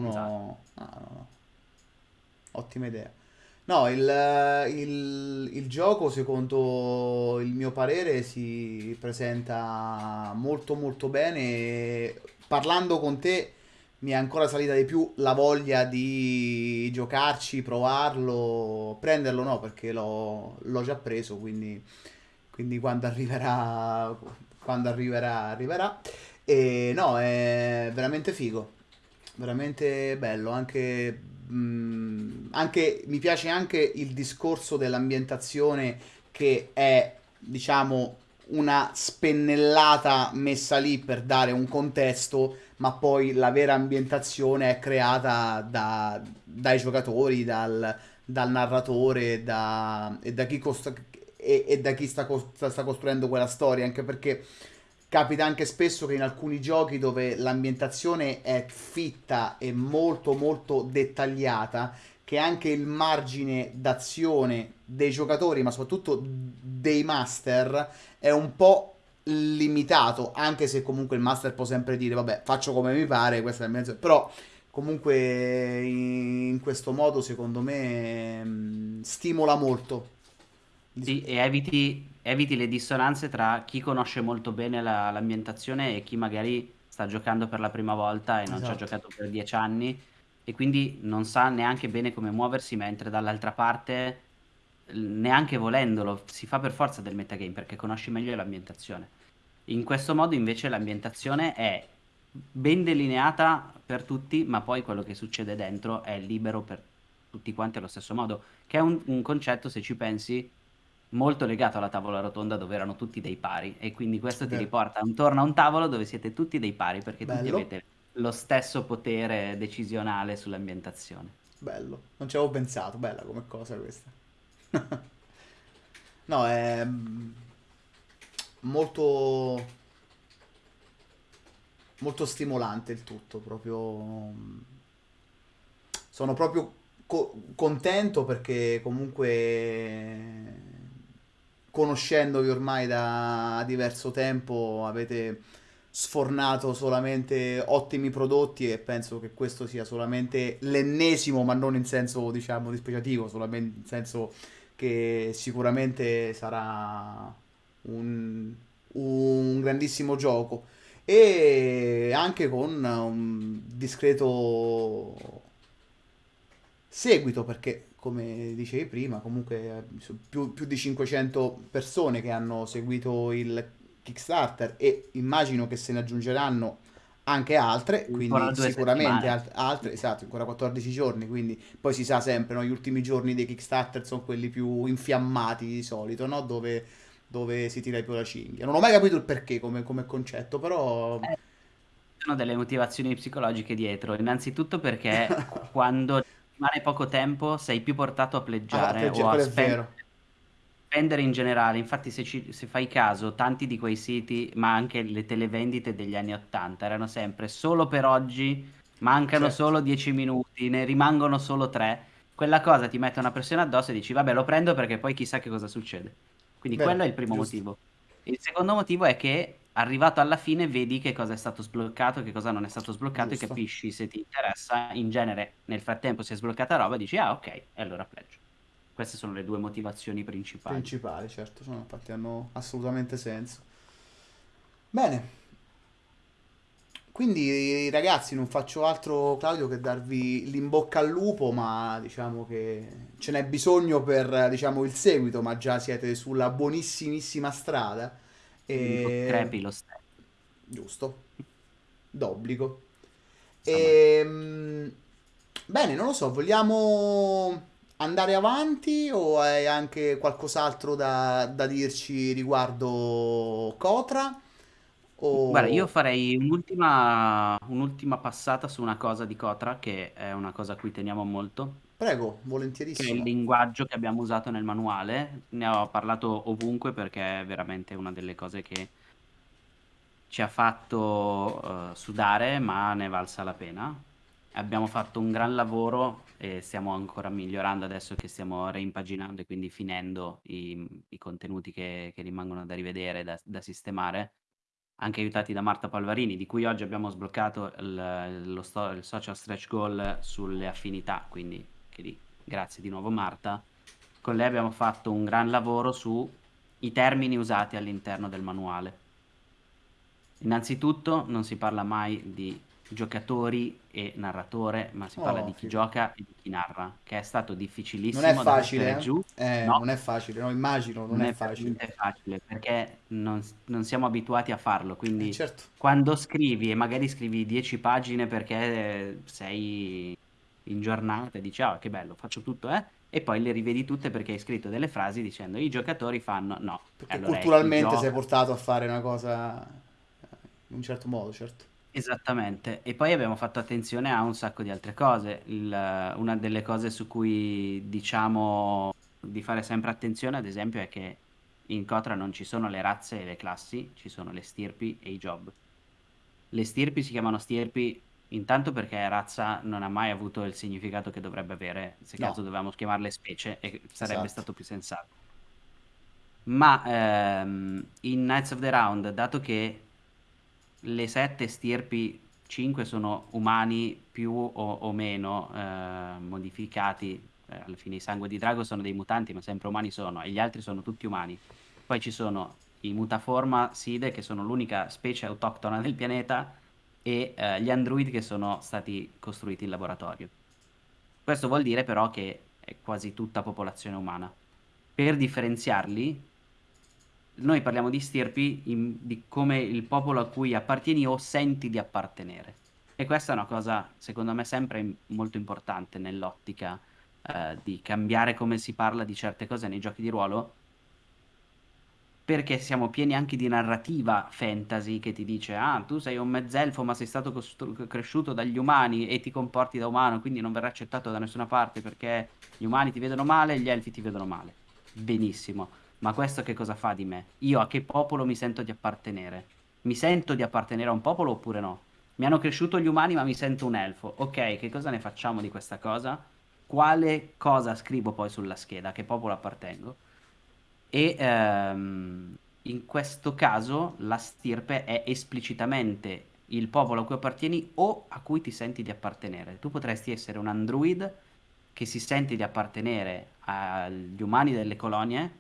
Esatto. Uno... ah, no, no. Ottima idea. No, il, il- il gioco, secondo il mio parere, si presenta molto molto bene. Parlando con te mi è ancora salita di più la voglia di giocarci, provarlo, prenderlo no, perché l'ho già preso, quindi, quindi quando arriverà, quando arriverà, arriverà. E no, è veramente figo. Veramente bello, anche, mh, anche- mi piace anche il discorso dell'ambientazione che è, diciamo, una spennellata messa lì per dare un contesto, ma poi la vera ambientazione è creata da- dai giocatori, dal, dal narratore da- e da chi, cost- e, e da chi sta, sta costruendo quella storia, anche perché Capita anche spesso che in alcuni giochi dove l'ambientazione è fitta e molto molto dettagliata, che anche il margine d'azione dei giocatori, ma soprattutto dei master, è un po' limitato, anche se comunque il master può sempre dire, vabbè, faccio come mi pare, questa è la mia... azione". Però comunque in questo modo, secondo me, mh, stimola molto. Sì, e eviti, eviti le dissonanze tra chi conosce molto bene la- l'ambientazione e chi magari sta giocando per la prima volta e non ci ha Esatto, giocato per dieci anni e quindi non sa neanche bene come muoversi, mentre dall'altra parte, l- neanche volendolo, si fa per forza del metagame perché conosci meglio l'ambientazione. In questo modo invece l'ambientazione è ben delineata per tutti, ma poi quello che succede dentro è libero per tutti quanti allo stesso modo, che è un, un concetto, se ci pensi, molto legato alla tavola rotonda dove erano tutti dei pari e quindi questo ti vero. riporta intorno a un tavolo dove siete tutti dei pari perché tutti Bello. avete lo stesso potere decisionale sull'ambientazione. Bello, non ci avevo pensato, bella come cosa questa. No, è mm, molto, molto stimolante il tutto, proprio... mm, Sono proprio co- contento perché comunque, conoscendovi ormai da diverso tempo, avete sfornato solamente ottimi prodotti e penso che questo sia solamente l'ennesimo, ma non in senso, diciamo, dispregiativo, solamente in senso che sicuramente sarà un, un grandissimo gioco. E anche con un discreto seguito perché come dicevi prima comunque eh, più, più di 500 persone che hanno seguito il Kickstarter e immagino che se ne aggiungeranno anche altre quindi sicuramente alt- altre esatto ancora 14 giorni quindi poi si sa sempre no? gli ultimi giorni dei Kickstarter sono quelli più infiammati di solito no? dove, dove si tira più la cinghia non ho mai capito il perché come, come concetto però Eh, sono delle motivazioni psicologiche dietro, innanzitutto perché quando rimane poco tempo sei più portato a ah, pleggiare peggiore, o a quello spendere, spendere in generale. Infatti, se, ci- se fai caso, tanti di quei siti, ma anche le televendite degli anni 80, erano sempre solo per oggi, mancano certo solo 10 minuti, ne rimangono solo 3. Quella cosa ti mette una pressione addosso e dici, vabbè, lo prendo perché poi chissà che cosa succede. Quindi quello vero è il primo giusto motivo. Il secondo motivo è che arrivato alla fine vedi che cosa è stato sbloccato, che cosa non è stato sbloccato e giusto capisci se ti interessa. In genere, nel frattempo si è sbloccata roba e dici, ah, ok, e allora pledge. Queste sono le due motivazioni principali. principali, certo, sono, infatti hanno assolutamente senso. Bene, quindi ragazzi non faccio altro Claudio che darvi l'in bocca al lupo, ma diciamo che ce n'è bisogno per diciamo, il seguito, ma già siete sulla buonissimissima strada. E... crepi lo stesso. Giusto, d'obbligo. Insomma, Ehm, Bene, non lo so, vogliamo andare avanti o hai anche qualcos'altro da, da dirci riguardo Cotra? guarda, io O... farei un'ultima un'ultima passata su una cosa di Kotra, che è una cosa a cui teniamo molto, Prego, che è il volentierissimo. linguaggio che abbiamo usato nel manuale. Ne ho parlato ovunque perché è veramente una delle cose che ci ha fatto eh, sudare, ma ne è valsa la pena. Abbiamo fatto un gran lavoro e stiamo ancora migliorando adesso che stiamo reimpaginando e quindi finendo i, i contenuti che, che rimangono da rivedere, da, da sistemare. anche aiutati da Marta Palvarini, di cui oggi abbiamo sbloccato il, lo il social stretch goal sulle affinità, quindi che lì, grazie di nuovo Marta. Con lei abbiamo fatto un gran lavoro sui termini usati all'interno del manuale. Innanzitutto non si parla mai di giocatori e narratore, ma si parla Oh, di chi figo. gioca e di chi narra, che è stato Non è difficilissimo da mettere facile, giù. eh? Eh, No, non è facile, no, immagino, non non è è facile. niente facile perché non, non siamo abituati a farlo, Eh, quindi certo, quando scrivi e magari scrivi 10 pagine perché eh, sei in giornata e dici, ah, che bello, faccio tutto, eh? E poi le rivedi tutte perché hai scritto delle frasi dicendo i giocatori fanno no. perché Allora culturalmente sei portato a fare una cosa eh, in un certo modo, certo. Esattamente, e poi abbiamo fatto attenzione a un sacco di altre cose. Il- una delle cose su cui diciamo di fare sempre attenzione, ad esempio, è che in Cotra non ci sono le razze e le classi, ci sono le stirpi e i job. Le stirpi si chiamano stirpi intanto perché razza non ha mai avuto il significato che dovrebbe avere, se No, caso dovevamo chiamarle specie e sarebbe esatto. stato più sensato. Ma ehm, in Knights of the Round, dato che le sette stirpi, 5 sono umani più o, o meno eh, modificati. Eh, alla fine i sangue di drago sono dei mutanti, ma sempre umani sono, e gli altri sono tutti umani. Poi ci sono i mutaforma Side, che sono l'unica specie autoctona del pianeta, e eh, gli android che sono stati costruiti in laboratorio. Questo vuol dire però che è quasi tutta popolazione umana. Per differenziarli, noi parliamo di stirpi in- di come il popolo a cui appartieni o senti di appartenere. E questa è una cosa, secondo me, sempre molto importante nell'ottica eh, di cambiare come si parla di certe cose nei giochi di ruolo, perché siamo pieni anche di narrativa fantasy che ti dice: Ah, tu sei un mezzelfo, ma sei stato cresciuto dagli umani e ti comporti da umano, quindi non verrai accettato da nessuna parte perché gli umani ti vedono male e gli elfi ti vedono male. Benissimo. Ma questo che cosa fa di me? Io a che popolo mi sento di appartenere? Mi sento di appartenere a un popolo oppure no? Mi hanno cresciuto gli umani, ma mi sento un elfo. Ok, che cosa ne facciamo di questa cosa? Quale cosa scrivo poi sulla scheda? A che popolo appartengo? E ehm, in questo caso la stirpe è esplicitamente il popolo a cui appartieni o a cui ti senti di appartenere. Tu potresti essere un android che si sente di appartenere agli umani delle colonie.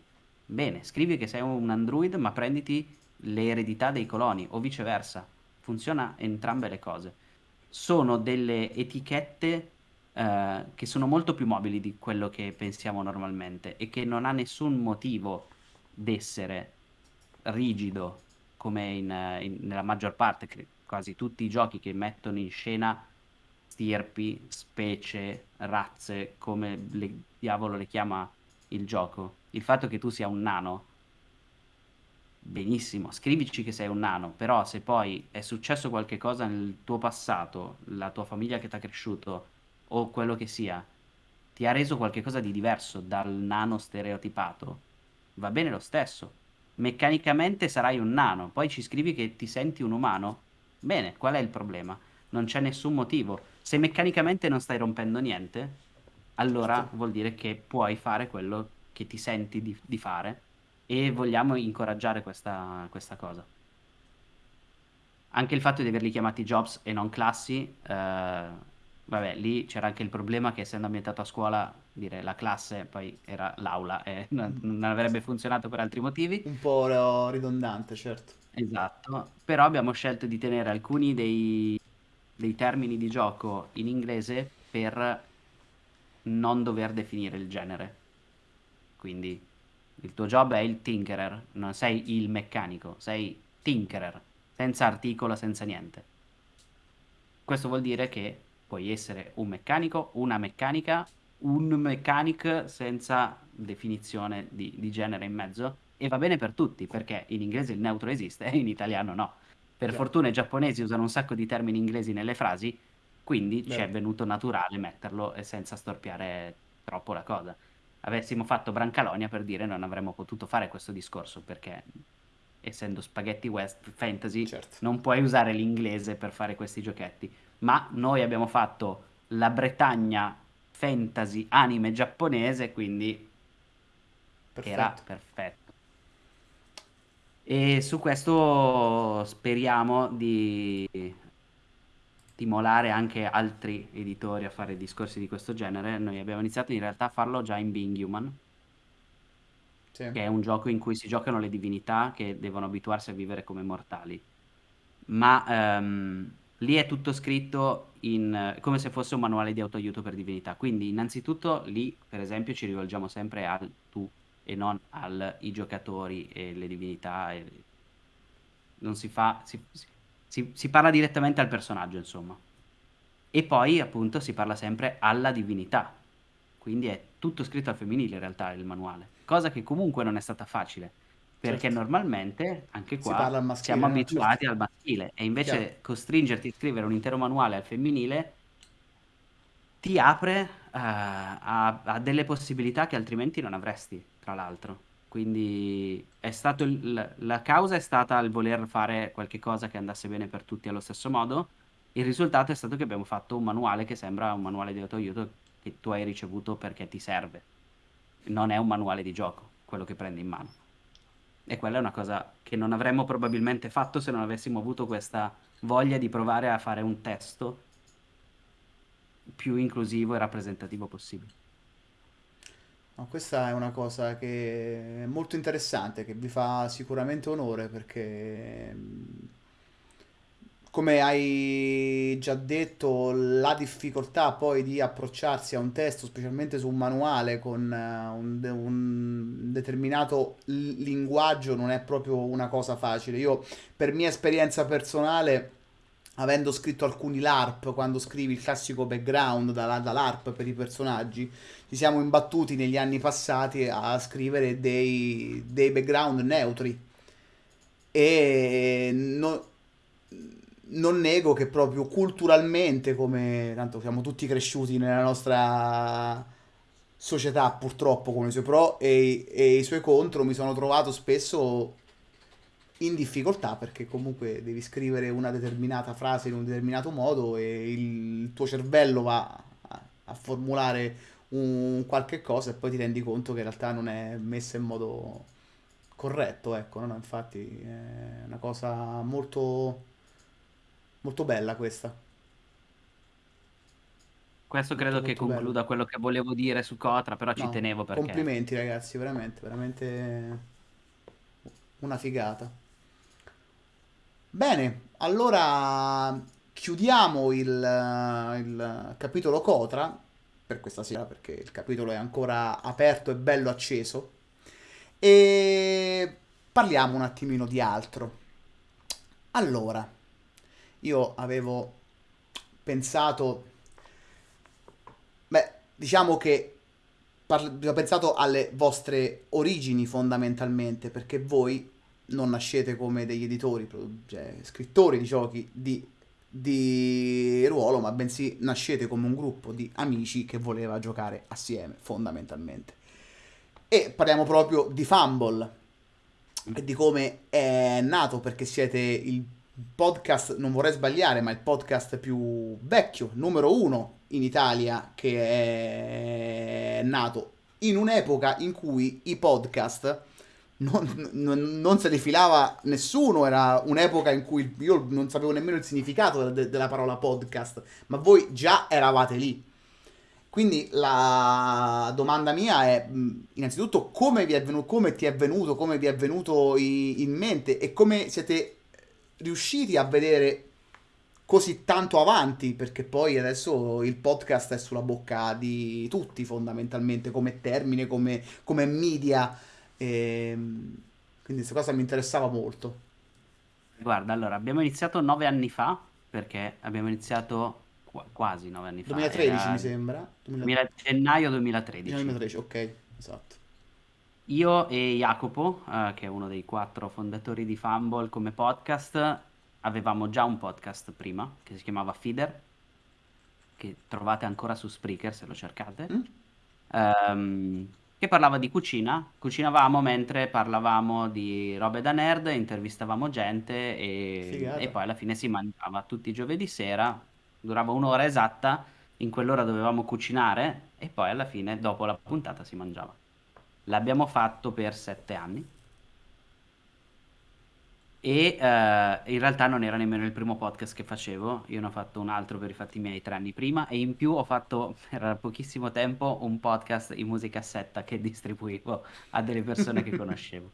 Bene, scrivi che sei un android, ma prenditi le eredità dei coloni o viceversa. Funziona entrambe le cose. Sono delle etichette eh, che sono molto più mobili di quello che pensiamo normalmente e che non ha nessun motivo d'essere rigido come in, eh, in- nella maggior parte, quasi tutti i giochi che mettono in scena stirpi, specie, razze, come le, diavolo le chiama il gioco. Il fatto che tu sia un nano, benissimo, scrivici che sei un nano, però se poi è successo qualche cosa nel tuo passato, la tua famiglia che ti ha cresciuto o quello che sia, ti ha reso qualcosa di diverso dal nano stereotipato, va bene lo stesso. Meccanicamente sarai un nano, poi ci scrivi che ti senti un umano. Bene, qual è il problema? Non c'è nessun motivo. Se meccanicamente non stai rompendo niente, allora vuol dire che puoi fare quello che ti senti di, di fare e vogliamo incoraggiare questa, questa cosa. Anche il fatto di averli chiamati jobs e non classi, eh, vabbè, lì c'era anche il problema che essendo ambientato a scuola, dire la classe poi era l'aula e non, non avrebbe funzionato per altri motivi. Un po' ridondante, certo. Esatto, però abbiamo scelto di tenere alcuni dei, dei termini di gioco in inglese per non dover definire il genere. Quindi il tuo job è il tinkerer, non sei il meccanico, sei tinkerer, senza articolo, senza niente. Questo vuol dire che puoi essere un meccanico, una meccanica, un mechanic senza definizione di, di genere in mezzo e va bene per tutti perché in inglese il neutro esiste e in italiano no. Per Già. fortuna i giapponesi usano un sacco di termini inglesi nelle frasi, quindi ci è venuto naturale metterlo e senza storpiare troppo la cosa. Avessimo fatto Brancalonia per dire non avremmo potuto fare questo discorso perché essendo spaghetti west fantasy Certo. non puoi usare l'inglese per fare questi giochetti, ma noi abbiamo fatto la Bretagna fantasy anime giapponese, quindi era Perfetto. perfetto. E su questo speriamo di stimolare anche altri editori a fare discorsi di questo genere. Noi abbiamo iniziato in realtà a farlo già in Being Human, Sì. che è un gioco in cui si giocano le divinità che devono abituarsi a vivere come mortali. Ma ehm, lì è tutto scritto in, come se fosse un manuale di autoaiuto per divinità. Quindi, innanzitutto, lì, per esempio, ci rivolgiamo sempre al tu e non ai giocatori e le divinità. e- non si fa, si, si- si parla direttamente al personaggio, insomma. E poi, appunto, si parla sempre alla divinità. Quindi è tutto scritto al femminile, in realtà, il manuale. Cosa che comunque non è stata facile. Perché Certo. normalmente, anche qua, maschile, siamo no? abituati Certo. al maschile. E invece Chiaro. costringerti a scrivere un intero manuale al femminile ti apre eh, a, a delle possibilità che altrimenti non avresti, tra l'altro. Quindi è stato il- la causa è stata il voler fare qualche cosa che andasse bene per tutti allo stesso modo. Il risultato è stato che abbiamo fatto un manuale che sembra un manuale di autoaiuto che tu hai ricevuto perché ti serve. Non è un manuale di gioco, quello che prendi in mano. E quella è una cosa che non avremmo probabilmente fatto se non avessimo avuto questa voglia di provare a fare un testo più inclusivo e rappresentativo possibile. No, questa è una cosa che è molto interessante, che vi fa sicuramente onore perché, mh, come hai già detto, la difficoltà poi di approcciarsi a un testo, specialmente su un manuale con eh, un, un determinato linguaggio, non è proprio una cosa facile. Io, per mia esperienza personale, avendo scritto alcuni LARP, quando scrivi il classico background da, da LARP per i personaggi, ci siamo imbattuti negli anni passati a scrivere dei, dei background neutri e no- non nego che proprio culturalmente, come tanto siamo tutti cresciuti nella nostra società, purtroppo, con i suoi pro e, e i suoi contro, mi sono trovato spesso in difficoltà perché comunque devi scrivere una determinata frase in un determinato modo e il tuo cervello va a, formulare un qualche cosa e poi ti rendi conto che in realtà non è messa in modo corretto, ecco? No, Infatti è una cosa molto, molto bella questa, Questo molto credo che molto concluda quello che volevo dire su Cotra, però ci No, tenevo perché complimenti ragazzi, veramente, veramente una figata. Bene, allora chiudiamo il, il capitolo Cotra per questa sera perché il capitolo è ancora aperto e bello acceso e parliamo un attimino di altro. Allora, io avevo pensato, beh, diciamo che ho pensato alle vostre origini fondamentalmente, perché voi non nascete come degli editori, cioè scrittori di giochi di, di ruolo, ma bensì nascete come un gruppo di amici che voleva giocare assieme, fondamentalmente. E parliamo proprio di Fumble e di come è nato, perché siete il podcast, non vorrei sbagliare, ma il podcast più vecchio, numero uno in Italia, che è nato in un'epoca in cui i podcast non, non- non se ne filava nessuno, era un'epoca in cui io non sapevo nemmeno il significato de- della parola podcast, ma voi già eravate lì. Quindi la domanda mia è, mh, innanzitutto, come vi è venuto, come ti è venuto, come vi è venuto in mente e come siete riusciti a vedere così tanto avanti, perché poi adesso il podcast è sulla bocca di tutti fondamentalmente, come termine, come, come media. Ehm, quindi questa cosa mi interessava molto. Guarda, allora, abbiamo iniziato nove anni fa, perché abbiamo iniziato qua- quasi nove anni fa, 2013 mi sembra. 2000 2000 gennaio 2013. 2013, ok, esatto. Io e Jacopo, eh, che è uno dei quattro fondatori di Fumble come podcast, avevamo già un podcast prima, che si chiamava Feeder, che trovate ancora su Spreaker se lo cercate, Mm? ehm, che parlava di cucina. Cucinavamo mentre parlavamo di robe da nerd, intervistavamo gente e, e poi alla fine si mangiava tutti i giovedì sera, durava un'ora esatta, in quell'ora dovevamo cucinare e poi alla fine, dopo la puntata, si mangiava. L'abbiamo fatto per sette anni. E eh, in realtà non era nemmeno il primo podcast che facevo, io ne ho fatto un altro per i fatti miei tre anni prima. E in più ho fatto per pochissimo tempo un podcast in musicassetta che distribuivo a delle persone che conoscevo.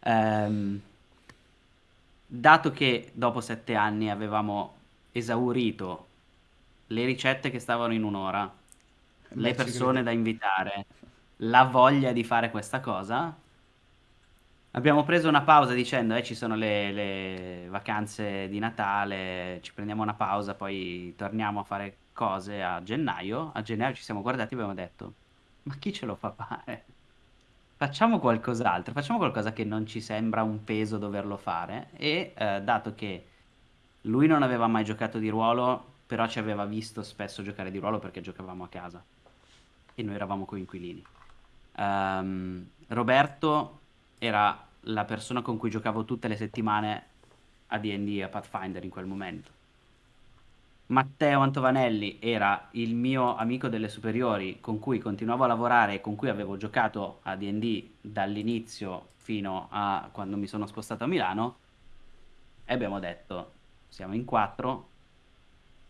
Ehm, dato che dopo sette anni avevamo esaurito le ricette che stavano in un'ora, le Beh, ci persone da invitare, la voglia di fare questa cosa, abbiamo preso una pausa dicendo, eh, ci sono le, le vacanze di Natale, ci prendiamo una pausa, poi torniamo a fare cose a gennaio. A gennaio ci siamo guardati e abbiamo detto, ma chi ce lo fa fare? Facciamo qualcos'altro, facciamo qualcosa che non ci sembra un peso doverlo fare e eh, dato che lui non aveva mai giocato di ruolo, però ci aveva visto spesso giocare di ruolo perché giocavamo a casa e noi eravamo coinquilini. Ehm, Roberto era la persona con cui giocavo tutte le settimane a D&D a Pathfinder in quel momento. Matteo Antovanelli era il mio amico delle superiori con cui continuavo a lavorare e con cui avevo giocato a D&D dall'inizio fino a quando mi sono spostato a Milano e abbiamo detto siamo in quattro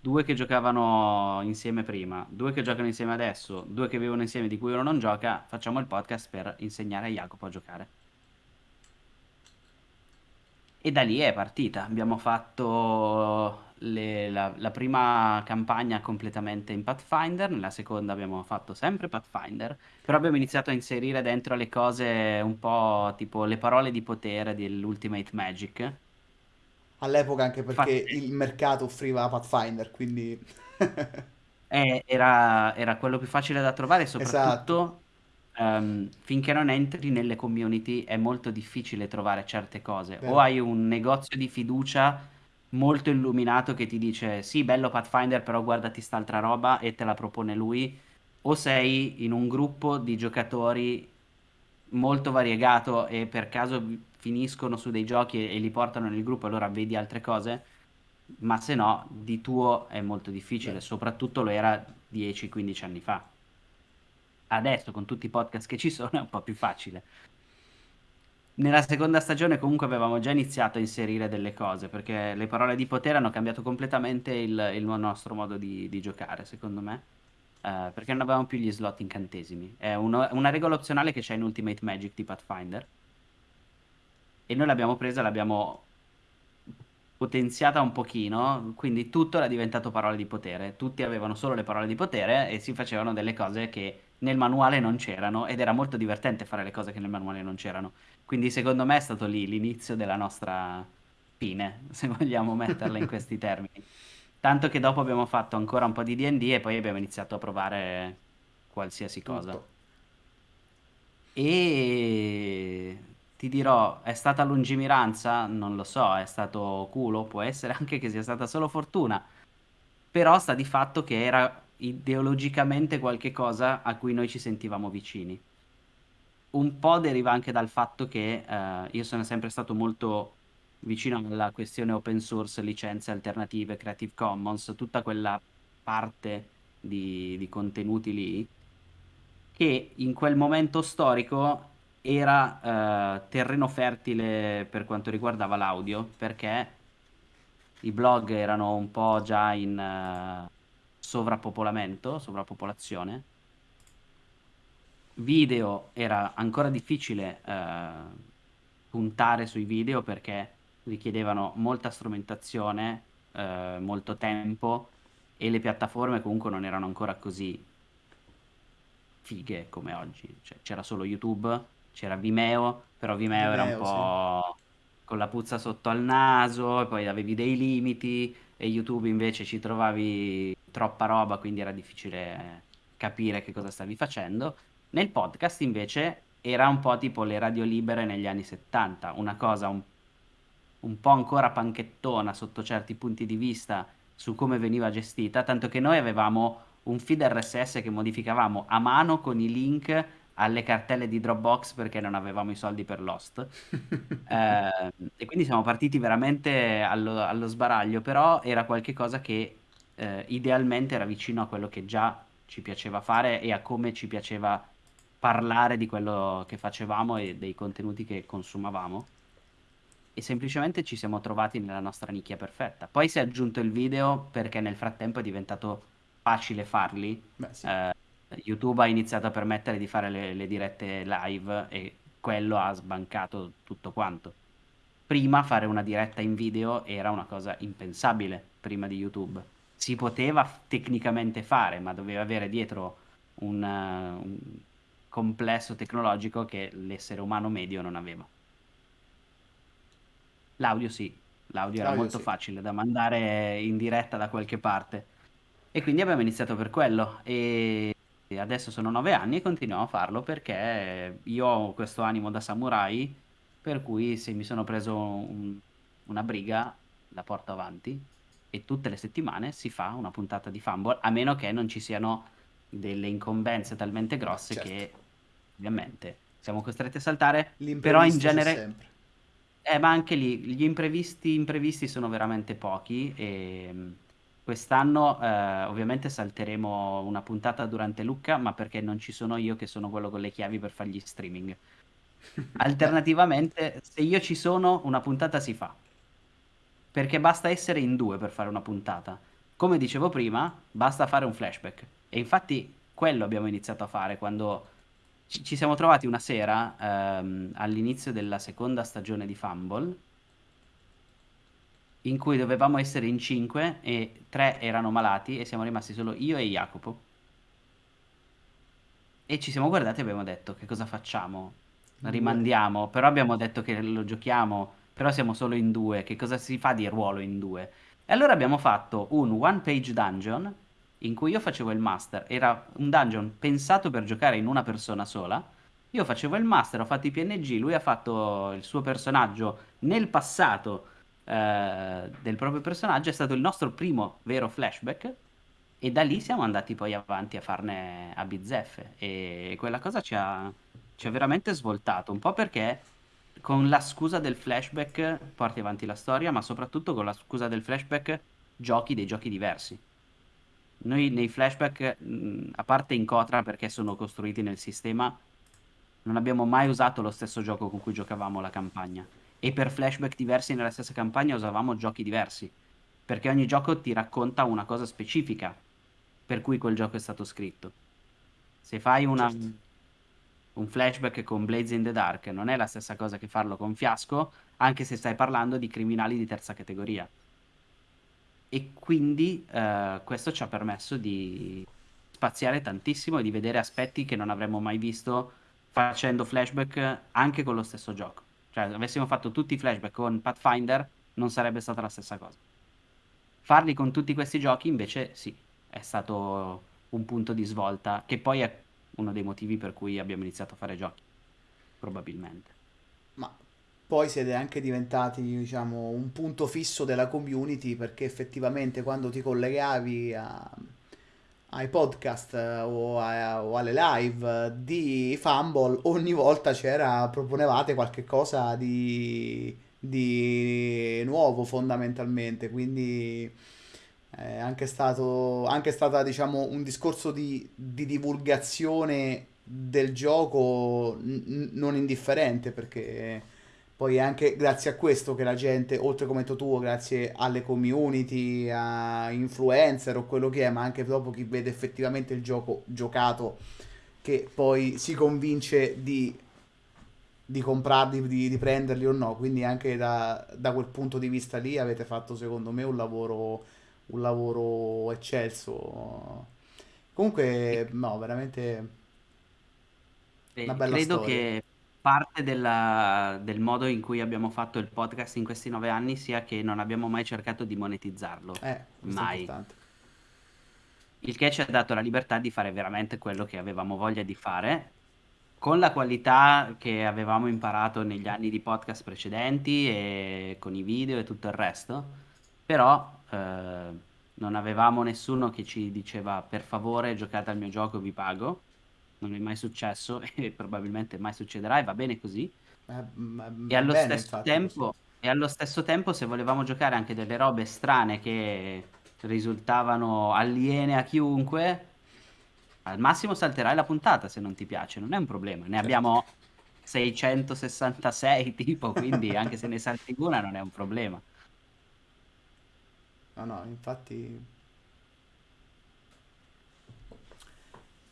due che giocavano insieme prima, due che giocano insieme adesso, due che vivono insieme di cui uno non gioca, facciamo il podcast per insegnare a Jacopo a giocare. E da lì è partita. Abbiamo fatto le- la, la prima campagna completamente in Pathfinder, nella seconda abbiamo fatto sempre Pathfinder, però abbiamo iniziato a inserire dentro le cose un po' tipo le parole di potere dell'Ultimate Magic. All'epoca anche perché Fatte il mercato offriva Pathfinder, quindi... Eh, era, era quello più facile da trovare e Esatto, soprattutto ehm, finché non entri nelle community è molto difficile trovare certe cose. O vero. hai un negozio di fiducia molto illuminato che ti dice sì, bello Pathfinder, però guardati st'altra roba e te la propone lui, o sei in un gruppo di giocatori molto variegato e per caso finiscono su dei giochi e, e li portano nel gruppo, allora vedi altre cose, ma se no, di tuo è molto difficile, Beh, soprattutto lo era 10-15 anni fa. Adesso, con tutti i podcast che ci sono, è un po' più facile. Nella seconda stagione comunque avevamo già iniziato a inserire delle cose, perché le parole di potere hanno cambiato completamente il, il nostro modo di, di giocare, secondo me. Eh, perché non avevamo più gli slot incantesimi. È uno- una regola opzionale che c'è in Ultimate Magic di Pathfinder. E noi l'abbiamo presa, l'abbiamo potenziata un pochino, quindi tutto era diventato parole di potere. Tutti avevano solo le parole di potere e si facevano delle cose che nel manuale non c'erano ed era molto divertente fare le cose che nel manuale non c'erano. Quindi secondo me è stato lì l'inizio della nostra fine, se vogliamo metterla in questi termini. Tanto che dopo abbiamo fatto ancora un po' di D&D e poi abbiamo iniziato a provare qualsiasi cosa. tutto. E ti dirò, è stata lungimiranza? Non lo so, è stato culo, può essere anche che sia stata solo fortuna, però sta di fatto che era ideologicamente qualche cosa a cui noi ci sentivamo vicini. Un po' deriva anche dal fatto che eh, io sono sempre stato molto vicino alla questione open source, licenze alternative, Creative Commons, tutta quella parte di, di contenuti lì che in quel momento storico era eh, terreno fertile per quanto riguardava l'audio, perché i blog erano un po' già in eh, sovrappopolamento, sovrappopolazione. Video era ancora difficile eh, puntare sui video perché richiedevano molta strumentazione, eh, molto tempo e le piattaforme comunque non erano ancora così fighe come oggi. Cioè, c'era solo YouTube, c'era Vimeo, però Vimeo era un Vimeo, sì. po' con la puzza sotto al naso, e poi avevi dei limiti, e YouTube invece ci trovavi troppa roba, quindi era difficile capire che cosa stavi facendo. Nel podcast invece era un po' tipo le radio libere negli anni 70, una cosa un, un po' ancora panchettona sotto certi punti di vista su come veniva gestita, tanto che noi avevamo un feed RSS che modificavamo a mano con i link alle cartelle di Dropbox perché non avevamo i soldi per Lost. Eh, e quindi siamo partiti veramente allo, allo sbaraglio, però era qualcosa che eh, idealmente era vicino a quello che già ci piaceva fare e a come ci piaceva parlare di quello che facevamo e dei contenuti che consumavamo. e semplicemente ci siamo trovati nella nostra nicchia perfetta. Poi si è aggiunto il video perché nel frattempo è diventato facile farli. Beh, sì. Eh, YouTube ha iniziato a permettere di fare le, le dirette live e quello ha sbancato tutto quanto. Prima fare una diretta in video era una cosa impensabile prima di YouTube. Si poteva tecnicamente fare, ma doveva avere dietro un, un complesso tecnologico che l'essere umano medio non aveva. L'audio sì, l'audio era molto sì. facile da mandare in diretta da qualche parte. E quindi abbiamo iniziato per quello. E e adesso sono nove anni e continuiamo a farlo perché io ho questo animo da samurai, per cui se mi sono preso un- una briga la porto avanti e tutte le settimane si fa una puntata di Fumble, a meno che non ci siano delle incombenze talmente grosse Certo. che ovviamente siamo costretti a saltare, però in L'imprevisto c'è genere... sempre. Eh, ma anche lì gli imprevisti, imprevisti sono veramente pochi e quest'anno eh, ovviamente salteremo una puntata durante Lucca, ma perché non ci sono io che sono quello con le chiavi per fare gli streaming. Alternativamente, se io ci sono, una puntata si fa, perché basta essere in due per fare una puntata. Come dicevo prima, basta fare un flashback. E infatti quello abbiamo iniziato a fare quando ci, ci siamo trovati una sera ehm, all'inizio della seconda stagione di Fumble in cui dovevamo essere in cinque e tre erano malati e siamo rimasti solo io e Jacopo. E ci siamo guardati e abbiamo detto che cosa facciamo? Rimandiamo, però abbiamo detto che lo giochiamo, però siamo solo in due, che cosa si fa di ruolo in due? E allora abbiamo fatto un one page dungeon in cui io facevo il master, era un dungeon pensato per giocare in una persona sola. Io facevo il master, ho fatto i PNG, lui ha fatto il suo personaggio nel passato eh, del proprio personaggio, è stato il nostro primo vero flashback e da lì siamo andati poi avanti a farne a bizzeffe e quella cosa ci ha, ci ha veramente svoltato, un po' perché con la scusa del flashback porti avanti la storia, ma soprattutto con la scusa del flashback giochi dei giochi diversi. Noi nei flashback, mh, a parte in Cotra perché sono costruiti nel sistema, non abbiamo mai usato lo stesso gioco con cui giocavamo la campagna. E per flashback diversi nella stessa campagna usavamo giochi diversi. Perché ogni gioco ti racconta una cosa specifica per cui quel gioco è stato scritto. Se fai una- Certo. un flashback con Blades in the Dark, non è la stessa cosa che farlo con Fiasco, anche se stai parlando di criminali di terza categoria. E quindi eh, questo ci ha permesso di spaziare tantissimo e di vedere aspetti che non avremmo mai visto facendo flashback anche con lo stesso gioco. Cioè, avessimo fatto tutti i flashback con Pathfinder, non sarebbe stata la stessa cosa. Farli con tutti questi giochi, invece, sì, è stato un punto di svolta, che poi è uno dei motivi per cui abbiamo iniziato a fare giochi, probabilmente. Ma poi siete anche diventati, diciamo, un punto fisso della community perché effettivamente quando ti collegavi a- ai podcast eh, o, a- o alle live eh, di Fumble, ogni volta c'era, proponevate qualche cosa di, di nuovo fondamentalmente, quindi è anche stato, anche stata, diciamo, un discorso di, di divulgazione del gioco n- non indifferente perché poi è anche grazie a questo che la gente, oltre come tu, grazie alle community, a influencer o quello che è, ma anche dopo chi vede effettivamente il gioco giocato, che poi si convince di, di comprarli, di, di prenderli o no. Quindi anche da, da quel punto di vista lì avete fatto secondo me un lavoro, un lavoro eccelso. Comunque, no, veramente una bella credo storia. che parte della- del modo in cui abbiamo fatto il podcast in questi nove anni sia che non abbiamo mai cercato di monetizzarlo, Eh, questo è mai. importante. Il che ci ha dato la libertà di fare veramente quello che avevamo voglia di fare, con la qualità che avevamo imparato negli anni di podcast precedenti e con i video e tutto il resto, però eh, non avevamo nessuno che ci diceva per favore giocate al mio gioco, vi pago. Non è mai successo e probabilmente mai succederà e va bene così. Eh, ma- E va allo bene, stesso infatti, tempo, e allo stesso tempo, se volevamo giocare anche delle robe strane che risultavano aliene a chiunque, al massimo salterai la puntata se non ti piace, non è un problema. Ne Certo. abbiamo 666 tipo, quindi anche se ne salti una non è un problema. No, no, infatti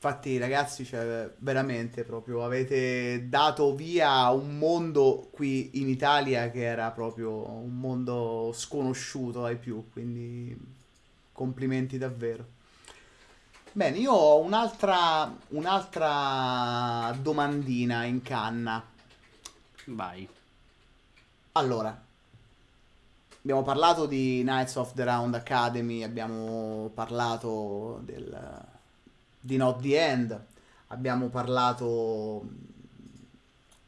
Infatti, ragazzi, cioè, veramente proprio avete dato via un mondo qui in Italia che era proprio un mondo sconosciuto ai più, quindi complimenti davvero. Bene, io ho un'altra un'altra domandina in canna. Vai. Allora, abbiamo parlato di Knights of the Round Academy, abbiamo parlato del, di Not the End, abbiamo parlato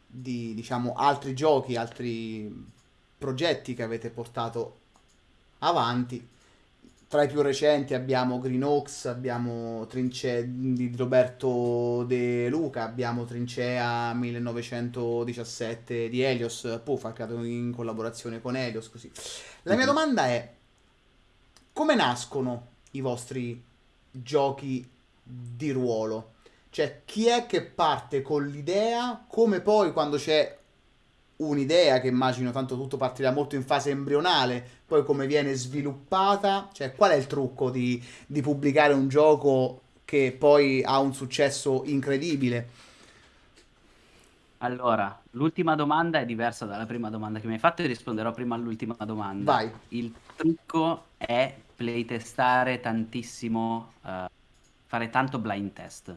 di diciamo altri giochi, altri progetti che avete portato avanti. Tra i più recenti abbiamo Green Oaks, abbiamo Trincea di Roberto De Luca, abbiamo Trincea 1917 di Helios, Puff creato in collaborazione con Helios, così. La mia Mhm. domanda è, come nascono i vostri giochi di ruolo? Cioè, chi è che parte con l'idea, come poi quando c'è un'idea, che immagino tanto tutto partirà molto in fase embrionale, poi come viene sviluppata? Cioè, qual è il trucco di, di pubblicare un gioco che poi ha un successo incredibile? Allora, l'ultima domanda è diversa dalla prima domanda che mi hai fatto e risponderò prima all'ultima domanda. Vai. Il trucco è playtestare tantissimo, eh, fare tanto blind test.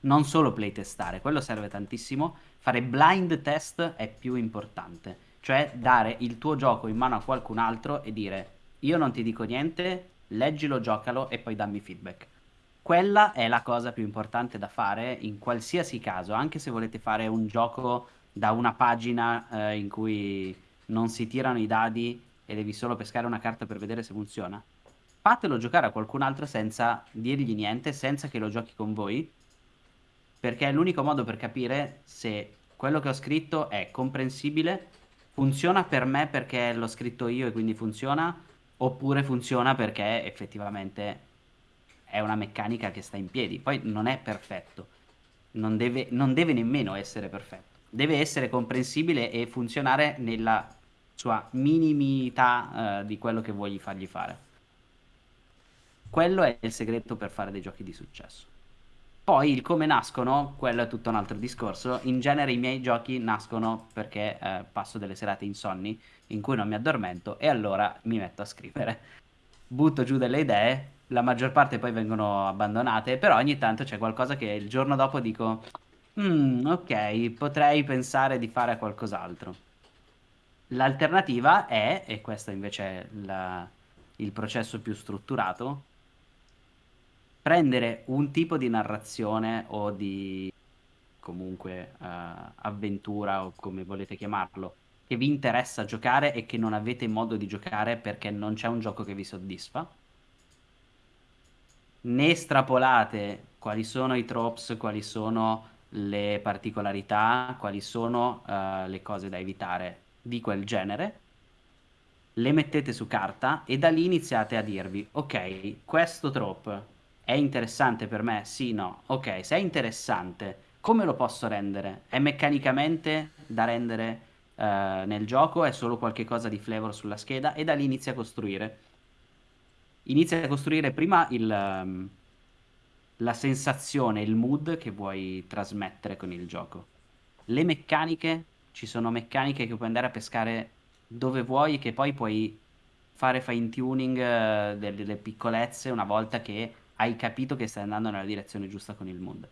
Non solo playtestare, quello serve tantissimo. Fare blind test è più importante, cioè dare il tuo gioco in mano a qualcun altro e dire io non ti dico niente, leggilo, giocalo e poi dammi feedback. Quella è la cosa più importante da fare in qualsiasi caso, anche se volete fare un gioco da una pagina eh, in cui non si tirano i dadi e devi solo pescare una carta per vedere se funziona. Fatelo giocare a qualcun altro senza dirgli niente, senza che lo giochi con voi, perché è l'unico modo per capire se quello che ho scritto è comprensibile, funziona per me perché l'ho scritto io e quindi funziona, oppure funziona perché effettivamente è una meccanica che sta in piedi. Poi non è perfetto, non deve, non deve nemmeno essere perfetto, deve essere comprensibile e funzionare nella sua minimità, eh, di quello che vuoi fargli fare. Quello è il segreto per fare dei giochi di successo. Poi il come nascono, quello è tutto un altro discorso. In genere i miei giochi nascono perché eh, passo delle serate insonni in cui non mi addormento e allora mi metto a scrivere. Butto giù delle idee, la maggior parte poi vengono abbandonate, però ogni tanto c'è qualcosa che il giorno dopo dico, "Mm, ok, potrei pensare di fare qualcos'altro. L'alternativa è, e questo invece è la- il processo più strutturato, prendere un tipo di narrazione o di comunque eh, avventura o come volete chiamarlo, che vi interessa giocare e che non avete modo di giocare perché non c'è un gioco che vi soddisfa. Ne estrapolate quali sono i tropes, quali sono le particolarità, quali sono eh, le cose da evitare di quel genere le mettete su carta e da lì iniziate a dirvi, ok, questo trope è interessante per me? Sì, no. Ok, se è interessante, come lo posso rendere? È meccanicamente da rendere eh, nel gioco? È solo qualche cosa di flavor sulla scheda? E da lì inizia a costruire. Inizia a costruire prima il, ehm, la sensazione, il mood che vuoi trasmettere con il gioco. Le meccaniche, ci sono meccaniche che puoi andare a pescare dove vuoi, che poi puoi fare fine tuning eh, delle, delle piccolezze una volta che hai capito che stai andando nella direzione giusta con il mondo.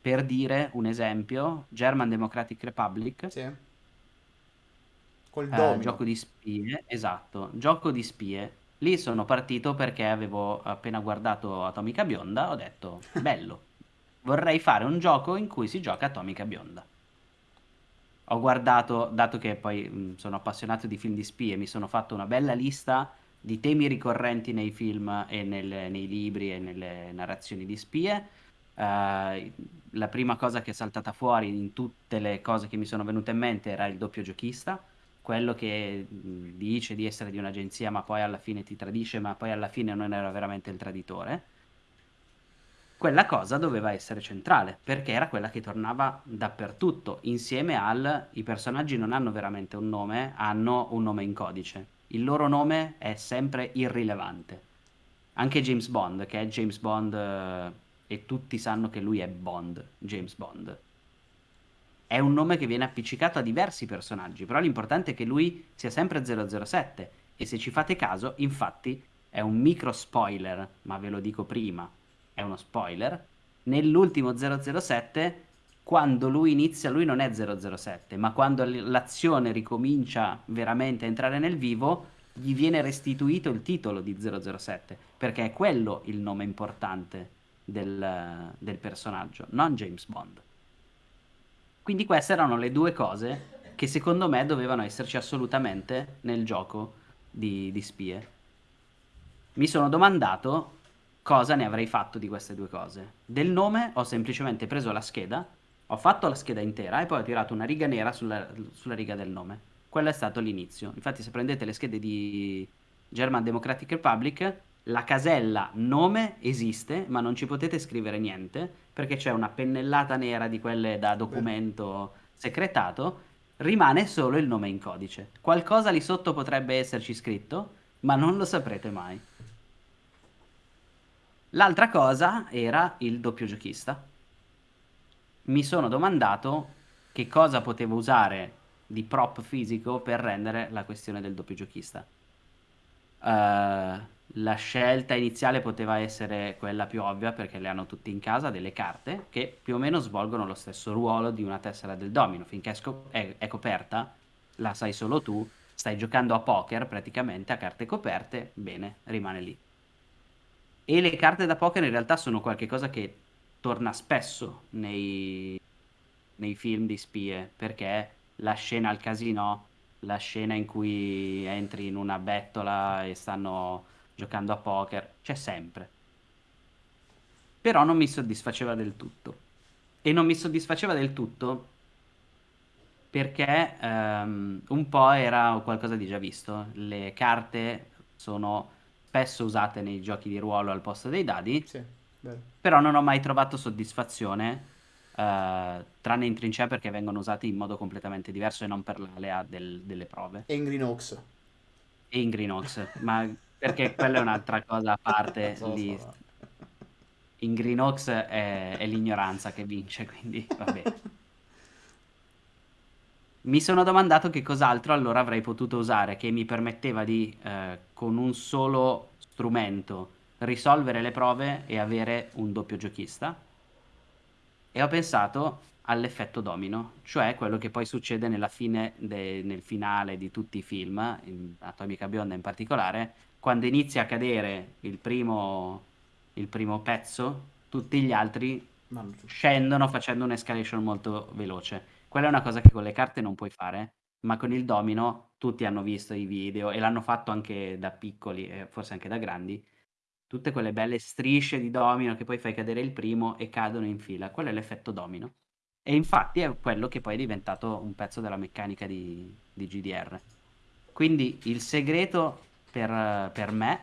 Per dire un esempio, German Democratic Republic, Sì. Col eh, domino. gioco di spie, esatto, gioco di spie. Lì sono partito perché avevo appena guardato Atomica Bionda, ho detto, bello, vorrei fare un gioco in cui si gioca Atomica Bionda. Ho guardato, dato che poi mh, sono appassionato di film di spie, mi sono fatto una bella lista di temi ricorrenti nei film e nel- nei libri e nelle narrazioni di spie. Eh, la prima cosa che è saltata fuori in tutte le cose che mi sono venute in mente era il doppio giochista, quello che mh, dice di essere di un'agenzia, ma poi alla fine ti tradisce, ma poi alla fine non era veramente il traditore. quella cosa doveva essere centrale, perché era quella che tornava dappertutto, insieme al i personaggi non hanno veramente un nome, hanno un nome in codice. Il loro nome è sempre irrilevante. Anche James Bond, che è James Bond eh, e tutti sanno che lui è Bond, James Bond. È un nome che viene appiccicato a diversi personaggi, però l'importante è che lui sia sempre 007 e se ci fate caso, infatti, è un micro spoiler, ma ve lo dico prima, è uno spoiler, nell'ultimo 007 quando lui inizia, lui non è 007, ma quando l'azione ricomincia veramente a entrare nel vivo, gli viene restituito il titolo di 007, perché è quello il nome importante del, del personaggio, non James Bond. Quindi queste erano le due cose che secondo me dovevano esserci assolutamente nel gioco di, di spie. Mi sono domandato cosa ne avrei fatto di queste due cose. Del nome ho semplicemente preso la scheda, ho fatto la scheda intera e poi ho tirato una riga nera sulla, sulla riga del nome. Quello è stato l'inizio. Infatti se prendete le schede di German Democratic Republic, la casella nome esiste, ma non ci potete scrivere niente, perché c'è una pennellata nera di quelle da documento segretato, rimane solo il nome in codice. Qualcosa lì sotto potrebbe esserci scritto, ma non lo saprete mai. L'altra cosa era il doppio giochista. Mi sono domandato che cosa potevo usare di prop fisico per rendere la questione del doppio giochista. Uh, la scelta iniziale poteva essere quella più ovvia perché le hanno tutti in casa, delle carte che più o meno svolgono lo stesso ruolo di una tessera del domino. Finché è, è, è coperta, la sai solo tu, stai giocando a poker praticamente a carte coperte, bene, rimane lì. E le carte da poker in realtà sono qualcosa che torna spesso nei, nei film di spie, perché la scena al casino, la scena in cui entri in una bettola e stanno giocando a poker, c'è sempre. Però non mi soddisfaceva del tutto. E non mi soddisfaceva del tutto perché um, un po' era qualcosa di già visto. Le carte sono spesso usate nei giochi di ruolo al posto dei dadi, Sì, vero. Però non ho mai trovato soddisfazione, eh, tranne in trincea perché vengono usati in modo completamente diverso e non per l'alea del- delle prove. E in Green Oaks. E in Green Oaks, ma perché quella è un'altra cosa a parte So, lì. so, In Green Oaks è, è l'ignoranza che vince, quindi vabbè. Mi sono domandato che cos'altro allora avrei potuto usare che mi permetteva di, eh, con un solo strumento, risolvere le prove e avere un doppio giochista. E ho pensato all'effetto domino, cioè quello che poi succede nella fine de- nel finale di tutti i film, in Atomica Bionda in particolare, quando inizia a cadere il primo, il primo pezzo, tutti gli altri scendono facendo un'escalation molto veloce. Quella è una cosa che con le carte non puoi fare, ma con il domino tutti hanno visto i video e l'hanno fatto anche da piccoli e forse anche da grandi. Tutte quelle belle strisce di domino che poi fai cadere il primo e cadono in fila. Quello è l'effetto domino. E infatti è quello che poi è diventato un pezzo della meccanica di, di GDR. Quindi il segreto per, per me,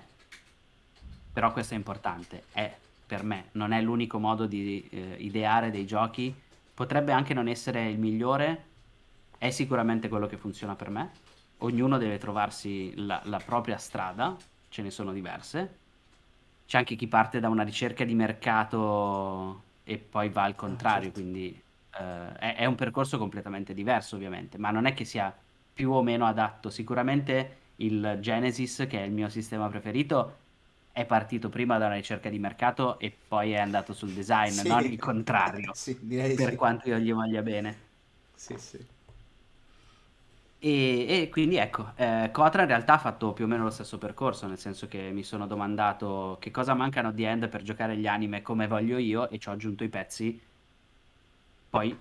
però questo è importante, è per me, non è l'unico modo di eh, ideare dei giochi potrebbe anche non essere il migliore, è sicuramente quello che funziona per me. Ognuno deve trovarsi la, la propria strada, ce ne sono diverse. C'è anche chi parte da una ricerca di mercato e poi va al contrario, certo. quindi eh, è, è un percorso completamente diverso ovviamente, ma non è che sia più o meno adatto. Sicuramente il Genesis, che è il mio sistema preferito, è partito prima da una ricerca di mercato e poi è andato sul design, Sì. non il contrario, Sì, direi per sì. quanto io gli voglia bene. Sì, sì. E, e quindi ecco, eh, Kotra in realtà ha fatto più o meno lo stesso percorso, nel senso che mi sono domandato che cosa mancano The End per giocare gli anime come voglio io e ci ho aggiunto i pezzi, poi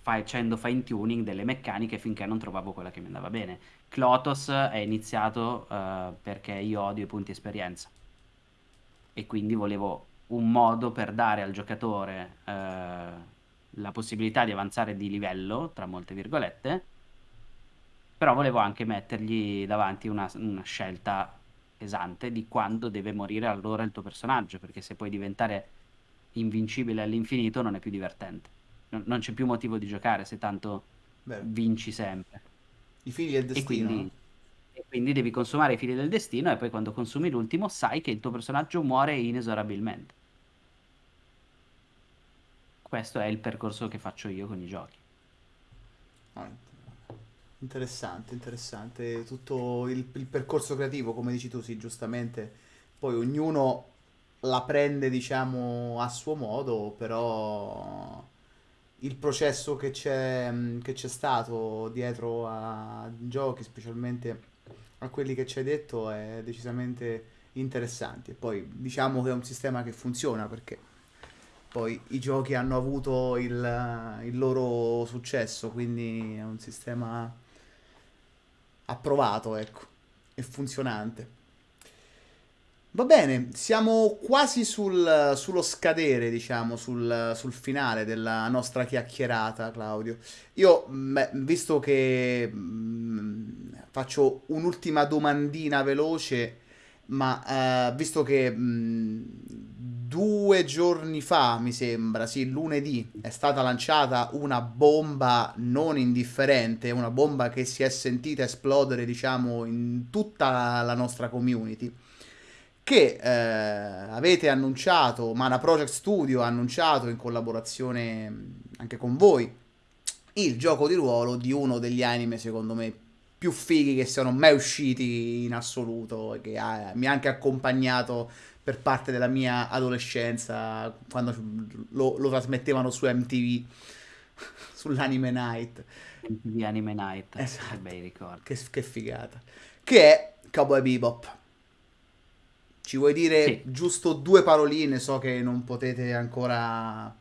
facendo fine tuning delle meccaniche finché non trovavo quella che mi andava bene. Clotos è iniziato eh, perché io odio i punti esperienza e quindi volevo un modo per dare al giocatore eh, la possibilità di avanzare di livello, tra molte virgolette, però volevo anche mettergli davanti una, una scelta pesante di quando deve morire allora il tuo personaggio, perché se puoi diventare invincibile all'infinito non è più divertente. Non, non c'è più motivo di giocare se tanto Vero. vinci sempre. I figli del E destino, quindi, no? e quindi devi consumare i fili del destino e poi quando consumi l'ultimo sai che il tuo personaggio muore inesorabilmente. Questo è il percorso che faccio io con i giochi. Ah, interessante, interessante. Tutto il, il percorso creativo, come dici tu, sì, giustamente. Poi ognuno la prende, diciamo, a suo modo, però il processo che c'è che c'è stato dietro a giochi, specialmente a quelli che ci hai detto, è decisamente interessante. E poi diciamo che è un sistema che funziona perché poi i giochi hanno avuto il, il loro successo, quindi è un sistema approvato, ecco, e funzionante. Va bene, siamo quasi sul- sullo scadere, diciamo, sul, sul finale della nostra chiacchierata, Claudio. Io, beh, visto che mm, faccio un'ultima domandina veloce, ma eh, visto che mh, due giorni fa, mi sembra, sì, lunedì, è stata lanciata una bomba non indifferente, una bomba che si è sentita esplodere, diciamo, in tutta la nostra community, che eh, avete annunciato, Mana Project Studio ha annunciato in collaborazione anche con voi, il gioco di ruolo di uno degli anime, secondo me, più fighi che siano mai usciti in assoluto, che ha- mi ha anche accompagnato per parte della mia adolescenza, quando lo, lo trasmettevano su MTV, sull'Anime Night. MTV Anime Night, che Esatto, bei ricordi. che, che figata. Che è Cowboy Bebop. Ci vuoi dire Sì, giusto due paroline? So che non potete ancora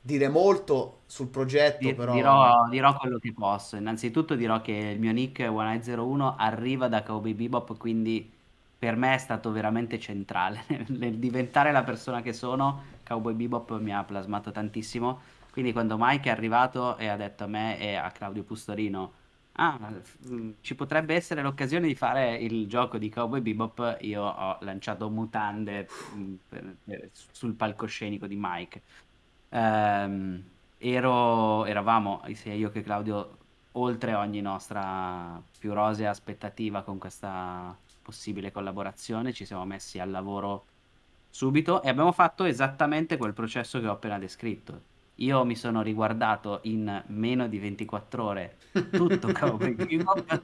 dire molto sul progetto, Di- però... dirò, dirò quello che posso. Innanzitutto dirò che il mio nick 1901 arriva da Cowboy Bebop, quindi per me è stato veramente centrale nel, diventare la persona che sono. Cowboy Bebop mi ha plasmato tantissimo. Quindi quando Mike è arrivato e ha detto a me e a Claudio Pustorino, ah, mm, ci potrebbe essere l'occasione di fare il gioco di Cowboy Bebop, io ho lanciato mutande mm, sul palcoscenico di Mike. Ehm, ero, eravamo sia io che Claudio oltre ogni nostra più rosea aspettativa con questa possibile collaborazione, ci siamo messi al lavoro subito e abbiamo fatto esattamente quel processo che ho appena descritto. Io mi sono riguardato in meno di 24 ore tutto Cowboy Bebop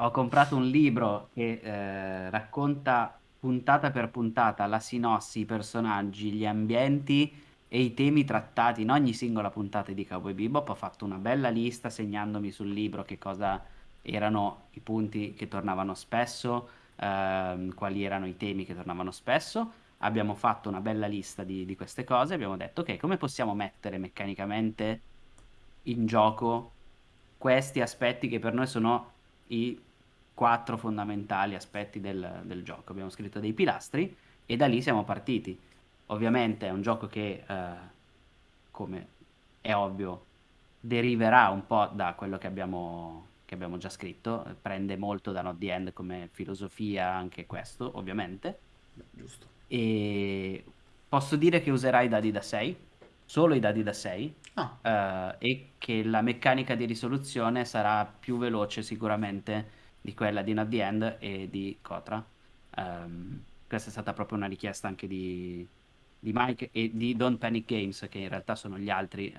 ho comprato un libro che eh, racconta puntata per puntata la sinossi, i personaggi, gli ambienti e i temi trattati in ogni singola puntata di Cowboy Bebop. Ho fatto una bella lista segnandomi sul libro che cosa erano i punti che tornavano spesso, ehm, quali erano i temi che tornavano spesso. Abbiamo fatto una bella lista di, di queste cose. Abbiamo detto, ok, come possiamo mettere meccanicamente in gioco questi aspetti che per noi sono i quattro fondamentali aspetti del, del gioco. Abbiamo scritto dei pilastri e da lì siamo partiti. Ovviamente è un gioco che, eh, come è ovvio, deriverà un po' da quello che abbiamo, che abbiamo già scritto, prende molto da Not the End come filosofia anche questo, ovviamente. Beh, giusto. E posso dire che userai i dadi da 6, solo i dadi da 6, Ah, eh, e che la meccanica di risoluzione sarà più veloce sicuramente di quella di Not the End e di Kotra. Ehm, questa è stata proprio una richiesta anche di, di Mike e di Don't Panic Games, che in realtà sono gli altri,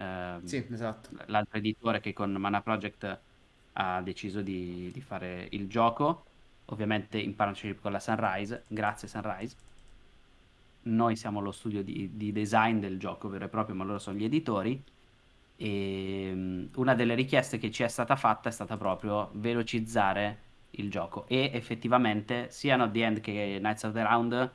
sì, ehm, esatto. l'altro editore che con Mana Project ha deciso di, di fare il gioco, ovviamente in partnership con la Sunrise. Grazie Sunrise. Noi siamo lo studio di, di design del gioco vero e proprio, ma loro sono gli editori. E mm, una delle richieste che ci è stata fatta è stata proprio velocizzare il gioco. E effettivamente sia Not the End che Knights of the Round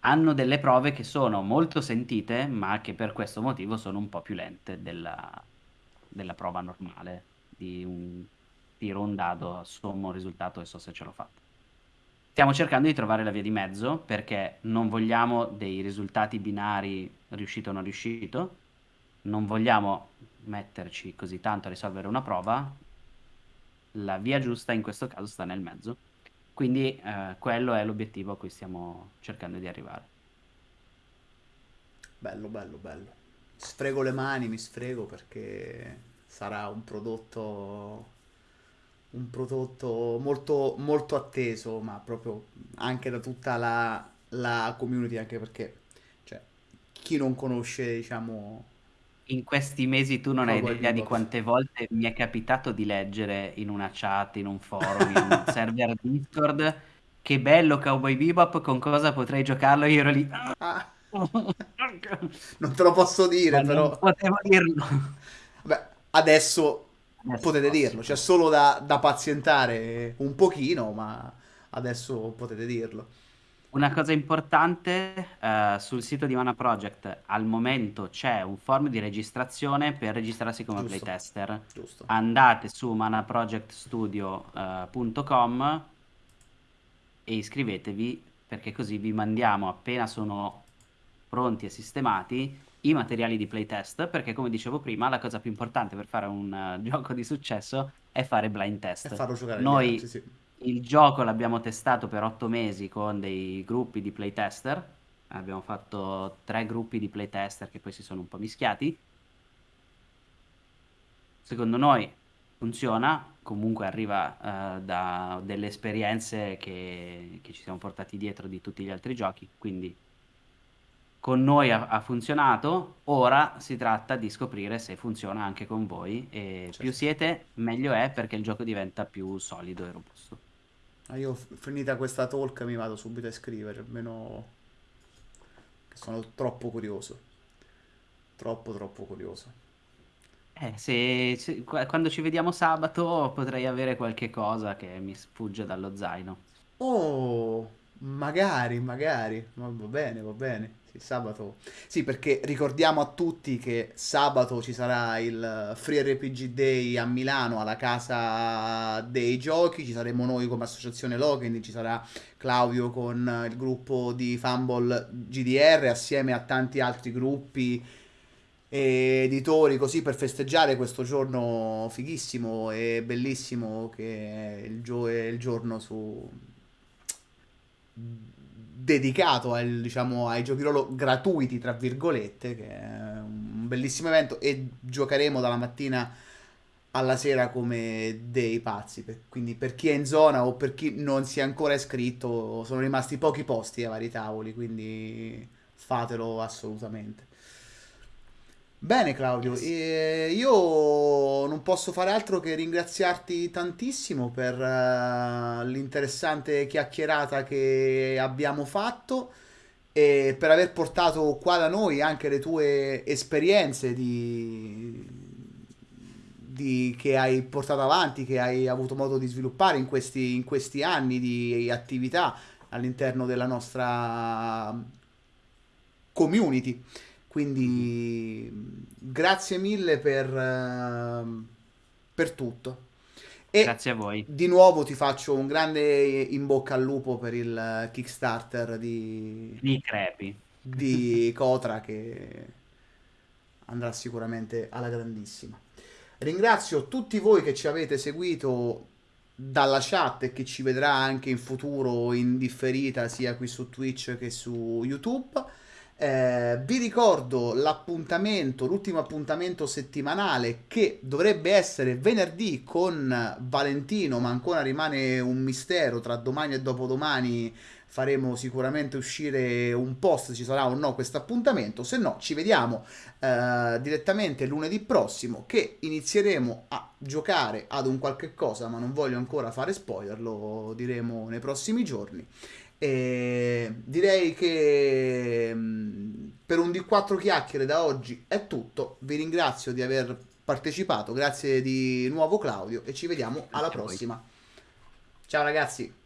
hanno delle prove che sono molto sentite, ma che per questo motivo sono un po' più lente della, della prova normale di un tiro un dado, sommo un risultato e so se ce l'ho fatta. Stiamo cercando di trovare la via di mezzo perché non vogliamo dei risultati binari riuscito o non riuscito, non vogliamo metterci così tanto a risolvere una prova, la via giusta in questo caso sta nel mezzo. Quindi eh, quello è l'obiettivo a cui stiamo cercando di arrivare. bello, bello, bello. Sfrego le mani, mi sfrego perché sarà un prodotto, un prodotto molto, molto atteso, ma proprio anche da tutta la, la community, anche perché, cioè, chi non conosce, diciamo, In questi mesi tu non hai idea di quante volte mi è capitato di leggere in una chat, in un forum, in un server Discord, che bello Cowboy Bebop, con cosa potrei giocarlo? Io ero lì. Ah, non te lo posso dire, Ma non però, potevo dirlo. Adesso Adesso potete dirlo, c'è solo da, da pazientare un pochino, ma adesso potete dirlo. Una cosa importante, eh, sul sito di Mana Project al momento c'è un form di registrazione per registrarsi come Giusto, playtester. giusto. Andate su manaprojectstudio.com e iscrivetevi perché così vi mandiamo appena sono pronti e sistemati i materiali di playtest perché come dicevo prima la cosa più importante per fare un eh, gioco di successo è fare blind E test. farlo giocare agli altri, Noi sì. il gioco l'abbiamo testato per otto mesi con dei gruppi di playtester. Abbiamo fatto tre gruppi di playtester che poi si sono un po' mischiati. Secondo noi funziona, comunque arriva eh, da delle esperienze che, che ci siamo portati dietro di tutti gli altri giochi, quindi con noi ha, ha funzionato, ora si tratta di scoprire se funziona anche con voi e più Certo. siete meglio è perché il gioco diventa più solido e robusto. Ah, io finita questa talk mi vado subito a scrivere, almeno sono troppo curioso. Troppo, troppo curioso. Eh, se, se- qua- quando ci vediamo sabato potrei avere qualche cosa che mi sfugge dallo zaino. Oh, magari, magari. Ma va bene, va bene. Sì, sabato. Sì, perché ricordiamo a tutti che sabato ci sarà il Free RPG Day a Milano, alla Casa dei Giochi. Ci saremo noi come associazione Login, ci sarà Claudio con il gruppo di Fumble GDR assieme a tanti altri gruppi e editori così per festeggiare questo giorno fighissimo e bellissimo che è il, gio- il giorno su dedicato al, diciamo, ai giochi ruolo gratuiti, tra virgolette, che è un bellissimo evento e giocheremo dalla mattina alla sera come dei pazzi. Per- Quindi per chi è in zona o per chi non si è ancora iscritto, sono rimasti pochi posti ai vari tavoli, quindi fatelo assolutamente. Bene Claudio, Yes. e io non posso fare altro che ringraziarti tantissimo per eh, l'interessante chiacchierata che abbiamo fatto e per aver portato qua da noi anche le tue esperienze di, di- che hai portato avanti, che hai avuto modo di sviluppare in questi, in questi anni di attività all'interno della nostra community. Quindi grazie mille per, ehm, per tutto. E Grazie a voi. di nuovo ti faccio un grande in bocca al lupo per il Kickstarter di, Mi crepi. di Kotra che andrà sicuramente alla grandissima. Ringrazio tutti voi che ci avete seguito dalla chat e che ci vedrà anche in futuro in differita sia qui su Twitch che su YouTube. Eh, vi ricordo l'appuntamento, l'ultimo appuntamento settimanale che dovrebbe essere venerdì con Valentino, ma ancora rimane un mistero. Tra domani e dopodomani faremo sicuramente uscire un post, ci sarà o no questo appuntamento. Se no, ci vediamo eh, direttamente lunedì prossimo che inizieremo a giocare ad un qualche cosa, ma non voglio ancora fare spoiler, lo diremo nei prossimi giorni. E direi che mh, per un D4 chiacchiere da oggi è tutto. Vi ringrazio di aver partecipato, grazie di nuovo Claudio e ci vediamo alla prossima. Ciao ragazzi.